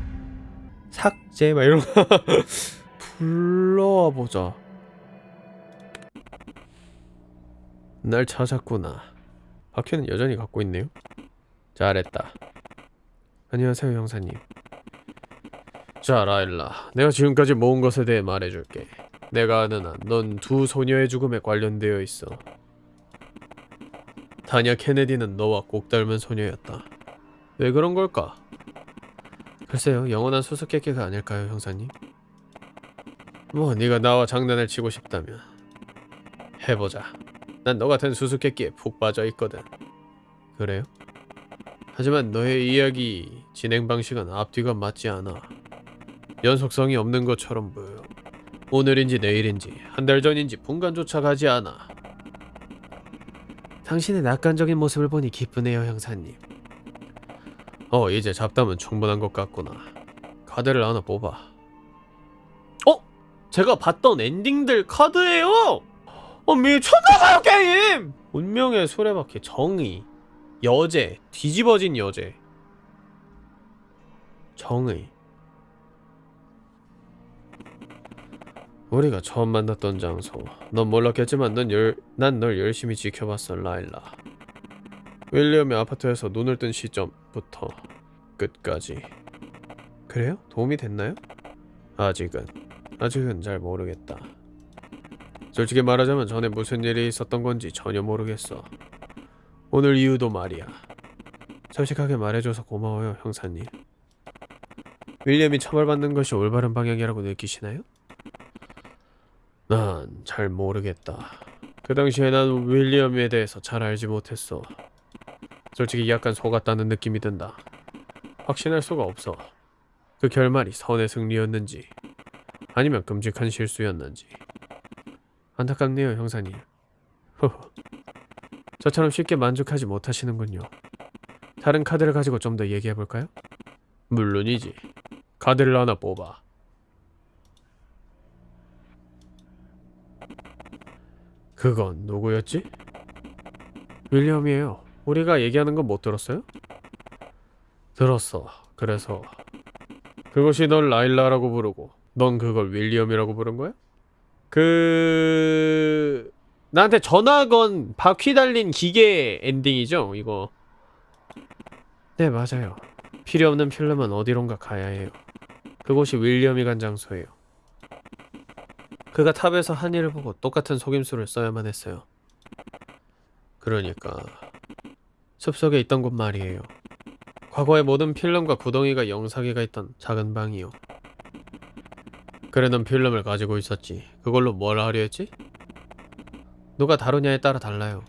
삭제 막 이런 거. 불러와 보자. 날 찾았구나. 박현은 여전히 갖고 있네요. 잘했다. 안녕하세요 형사님. 자 라일라. 내가 지금까지 모은 것에 대해 말해줄게. 내가 아는 한 넌 두 소녀의 죽음에 관련되어 있어 다냐 케네디는 너와 꼭 닮은 소녀였다. 왜 그런 걸까? 글쎄요, 영원한 수수께끼가 아닐까요, 형사님? 뭐 네가 나와 장난을 치고 싶다면 해보자. 난 너 같은 수수께끼에 푹 빠져 있거든. 그래요? 하지만 너의 이야기 진행 방식은 앞뒤가 맞지 않아. 연속성이 없는 것처럼 보여. 오늘인지 내일인지 한 달 전인지 분간조차 가지 않아. 당신의 낙관적인 모습을 보니 기쁘네요, 형사님. 어, 이제 잡담은 충분한 것 같구나. 카드를 하나 뽑아. 어? 제가 봤던 엔딩들 카드예요. 어, 미쳤나봐요, 게임! 운명의 수레바퀴, 정의, 여제, 뒤집어진 여제. 정의. 우리가 처음 만났던 장소. 넌 몰랐겠지만 난널 열심히 지켜봤어, 라일라. 윌리엄의 아파트에서 눈을 뜬 시점부터 끝까지. 그래요? 도움이 됐나요? 아직은 아직은 잘 모르겠다. 솔직히 말하자면 전에 무슨 일이 있었던 건지 전혀 모르겠어. 오늘 이유도 말이야. 솔직하게 말해줘서 고마워요, 형사님. 윌리엄이 처벌받는 것이 올바른 방향이라고 느끼시나요? 난 잘 모르겠다. 그 당시에 난 윌리엄에 대해서 잘 알지 못했어. 솔직히 약간 속았다는 느낌이 든다. 확신할 수가 없어. 그 결말이 선의 승리였는지 아니면 끔찍한 실수였는지 안타깝네요 형사님 허허 저처럼 쉽게 만족하지 못하시는군요 다른 카드를 가지고 좀 더 얘기해볼까요? 물론이지 카드를 하나 뽑아 그건 누구였지? 윌리엄이에요 우리가 얘기하는 건 못 들었어요? 들었어 그래서 그것이 널 라일라라고 부르고 넌 그걸 윌리엄이라고 부른 거야? 그... 나한테 전화 건 바퀴 달린 기계 엔딩이죠 이거 네 맞아요 필요 없는 필름은 어디론가 가야 해요 그곳이 윌리엄이 간 장소예요 그가 탑에서 한 일을 보고 똑같은 속임수를 써야만 했어요 그러니까 숲속에 있던 곳 말이에요 과거의 모든 필름과 구덩이가 영사기가 있던 작은 방이요. 그래 넌 필름을 가지고 있었지. 그걸로 뭘 하려 했지? 누가 다루냐에 따라 달라요.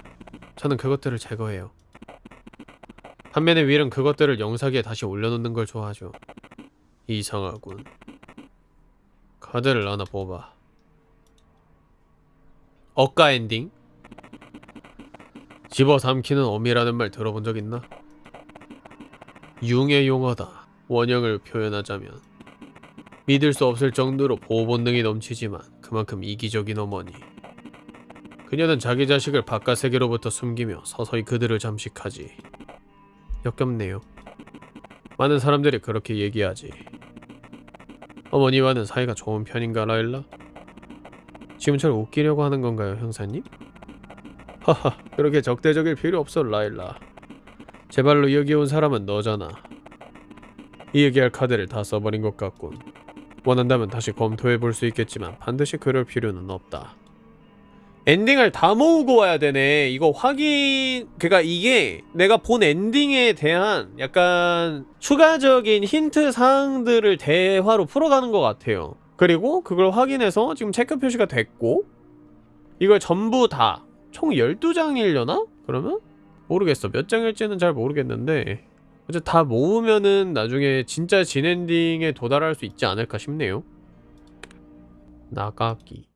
저는 그것들을 제거해요. 반면에 윌은 그것들을 영상에 다시 올려놓는 걸 좋아하죠. 이상하군. 카드를 하나 뽑아. 억가 엔딩? 집어삼키는 어미라는 말 들어본 적 있나? 융의 용어다. 원형을 표현하자면 믿을 수 없을 정도로 보호 본능이 넘치지만 그만큼 이기적인 어머니. 그녀는 자기 자식을 바깥 세계로부터 숨기며 서서히 그들을 잠식하지. 역겹네요. 많은 사람들이 그렇게 얘기하지. 어머니와는 사이가 좋은 편인가 라일라? 지금 절 웃기려고 하는 건가요, 형사님? 하하, 그렇게 적대적일 필요 없어, 라일라. 제발로 여기 온 사람은 너잖아. 이 얘기할 카드를 다 써버린 것 같군. 원한다면 다시 검토해 볼 수 있겠지만 반드시 그럴 필요는 없다. 엔딩을 다 모으고 와야 되네. 이거 확인... 그니까 이게 내가 본 엔딩에 대한 약간 추가적인 힌트 사항들을 대화로 풀어가는 것 같아요. 그리고 그걸 확인해서 지금 체크 표시가 됐고 이걸 전부 다 총 12장이려나? 그러면? 모르겠어 몇 장일지는 잘 모르겠는데 어째 다 모으면은 나중에 진짜 진엔딩에 도달할 수 있지 않을까 싶네요 나가기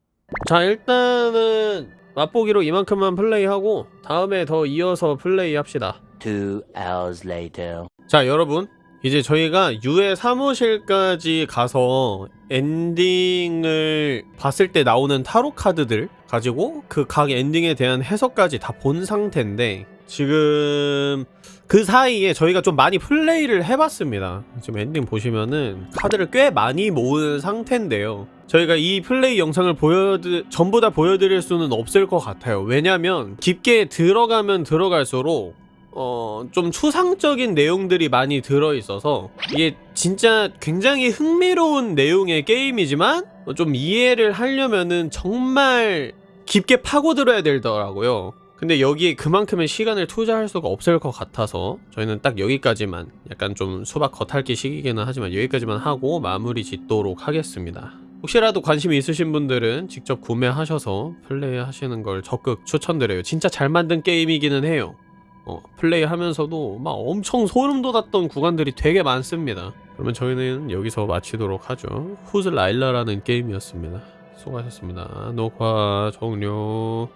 자 일단은 맛보기로 이만큼만 플레이하고 다음에 더 이어서 플레이합시다
Two hours later.
자 여러분 이제 저희가 유의 사무실까지 가서 엔딩을 봤을 때 나오는 타로 카드들 가지고 그 각 엔딩에 대한 해석까지 다 본 상태인데 지금 그 사이에 저희가 좀 많이 플레이를 해봤습니다. 지금 엔딩 보시면은 카드를 꽤 많이 모은 상태인데요. 저희가 이 플레이 영상을 보여드 전부 다 보여드릴 수는 없을 것 같아요. 왜냐면 깊게 들어가면 들어갈수록 어, 좀 추상적인 내용들이 많이 들어있어서 이게 진짜 굉장히 흥미로운 내용의 게임이지만 좀 이해를 하려면은 정말 깊게 파고들어야 되더라고요. 근데 여기에 그만큼의 시간을 투자할 수가 없을 것 같아서 저희는 딱 여기까지만 약간 좀 수박 겉핥기 식이기는 하지만 여기까지만 하고 마무리 짓도록 하겠습니다. 혹시라도 관심이 있으신 분들은 직접 구매하셔서 플레이하시는 걸 적극 추천드려요. 진짜 잘 만든 게임이기는 해요 어, 플레이하면서도 막 엄청 소름 돋았던 구간들이 되게 많습니다. 그러면 저희는 여기서 마치도록 하죠. 후즈 라일라라는 게임이었습니다. 수고하셨습니다. 녹화 종료.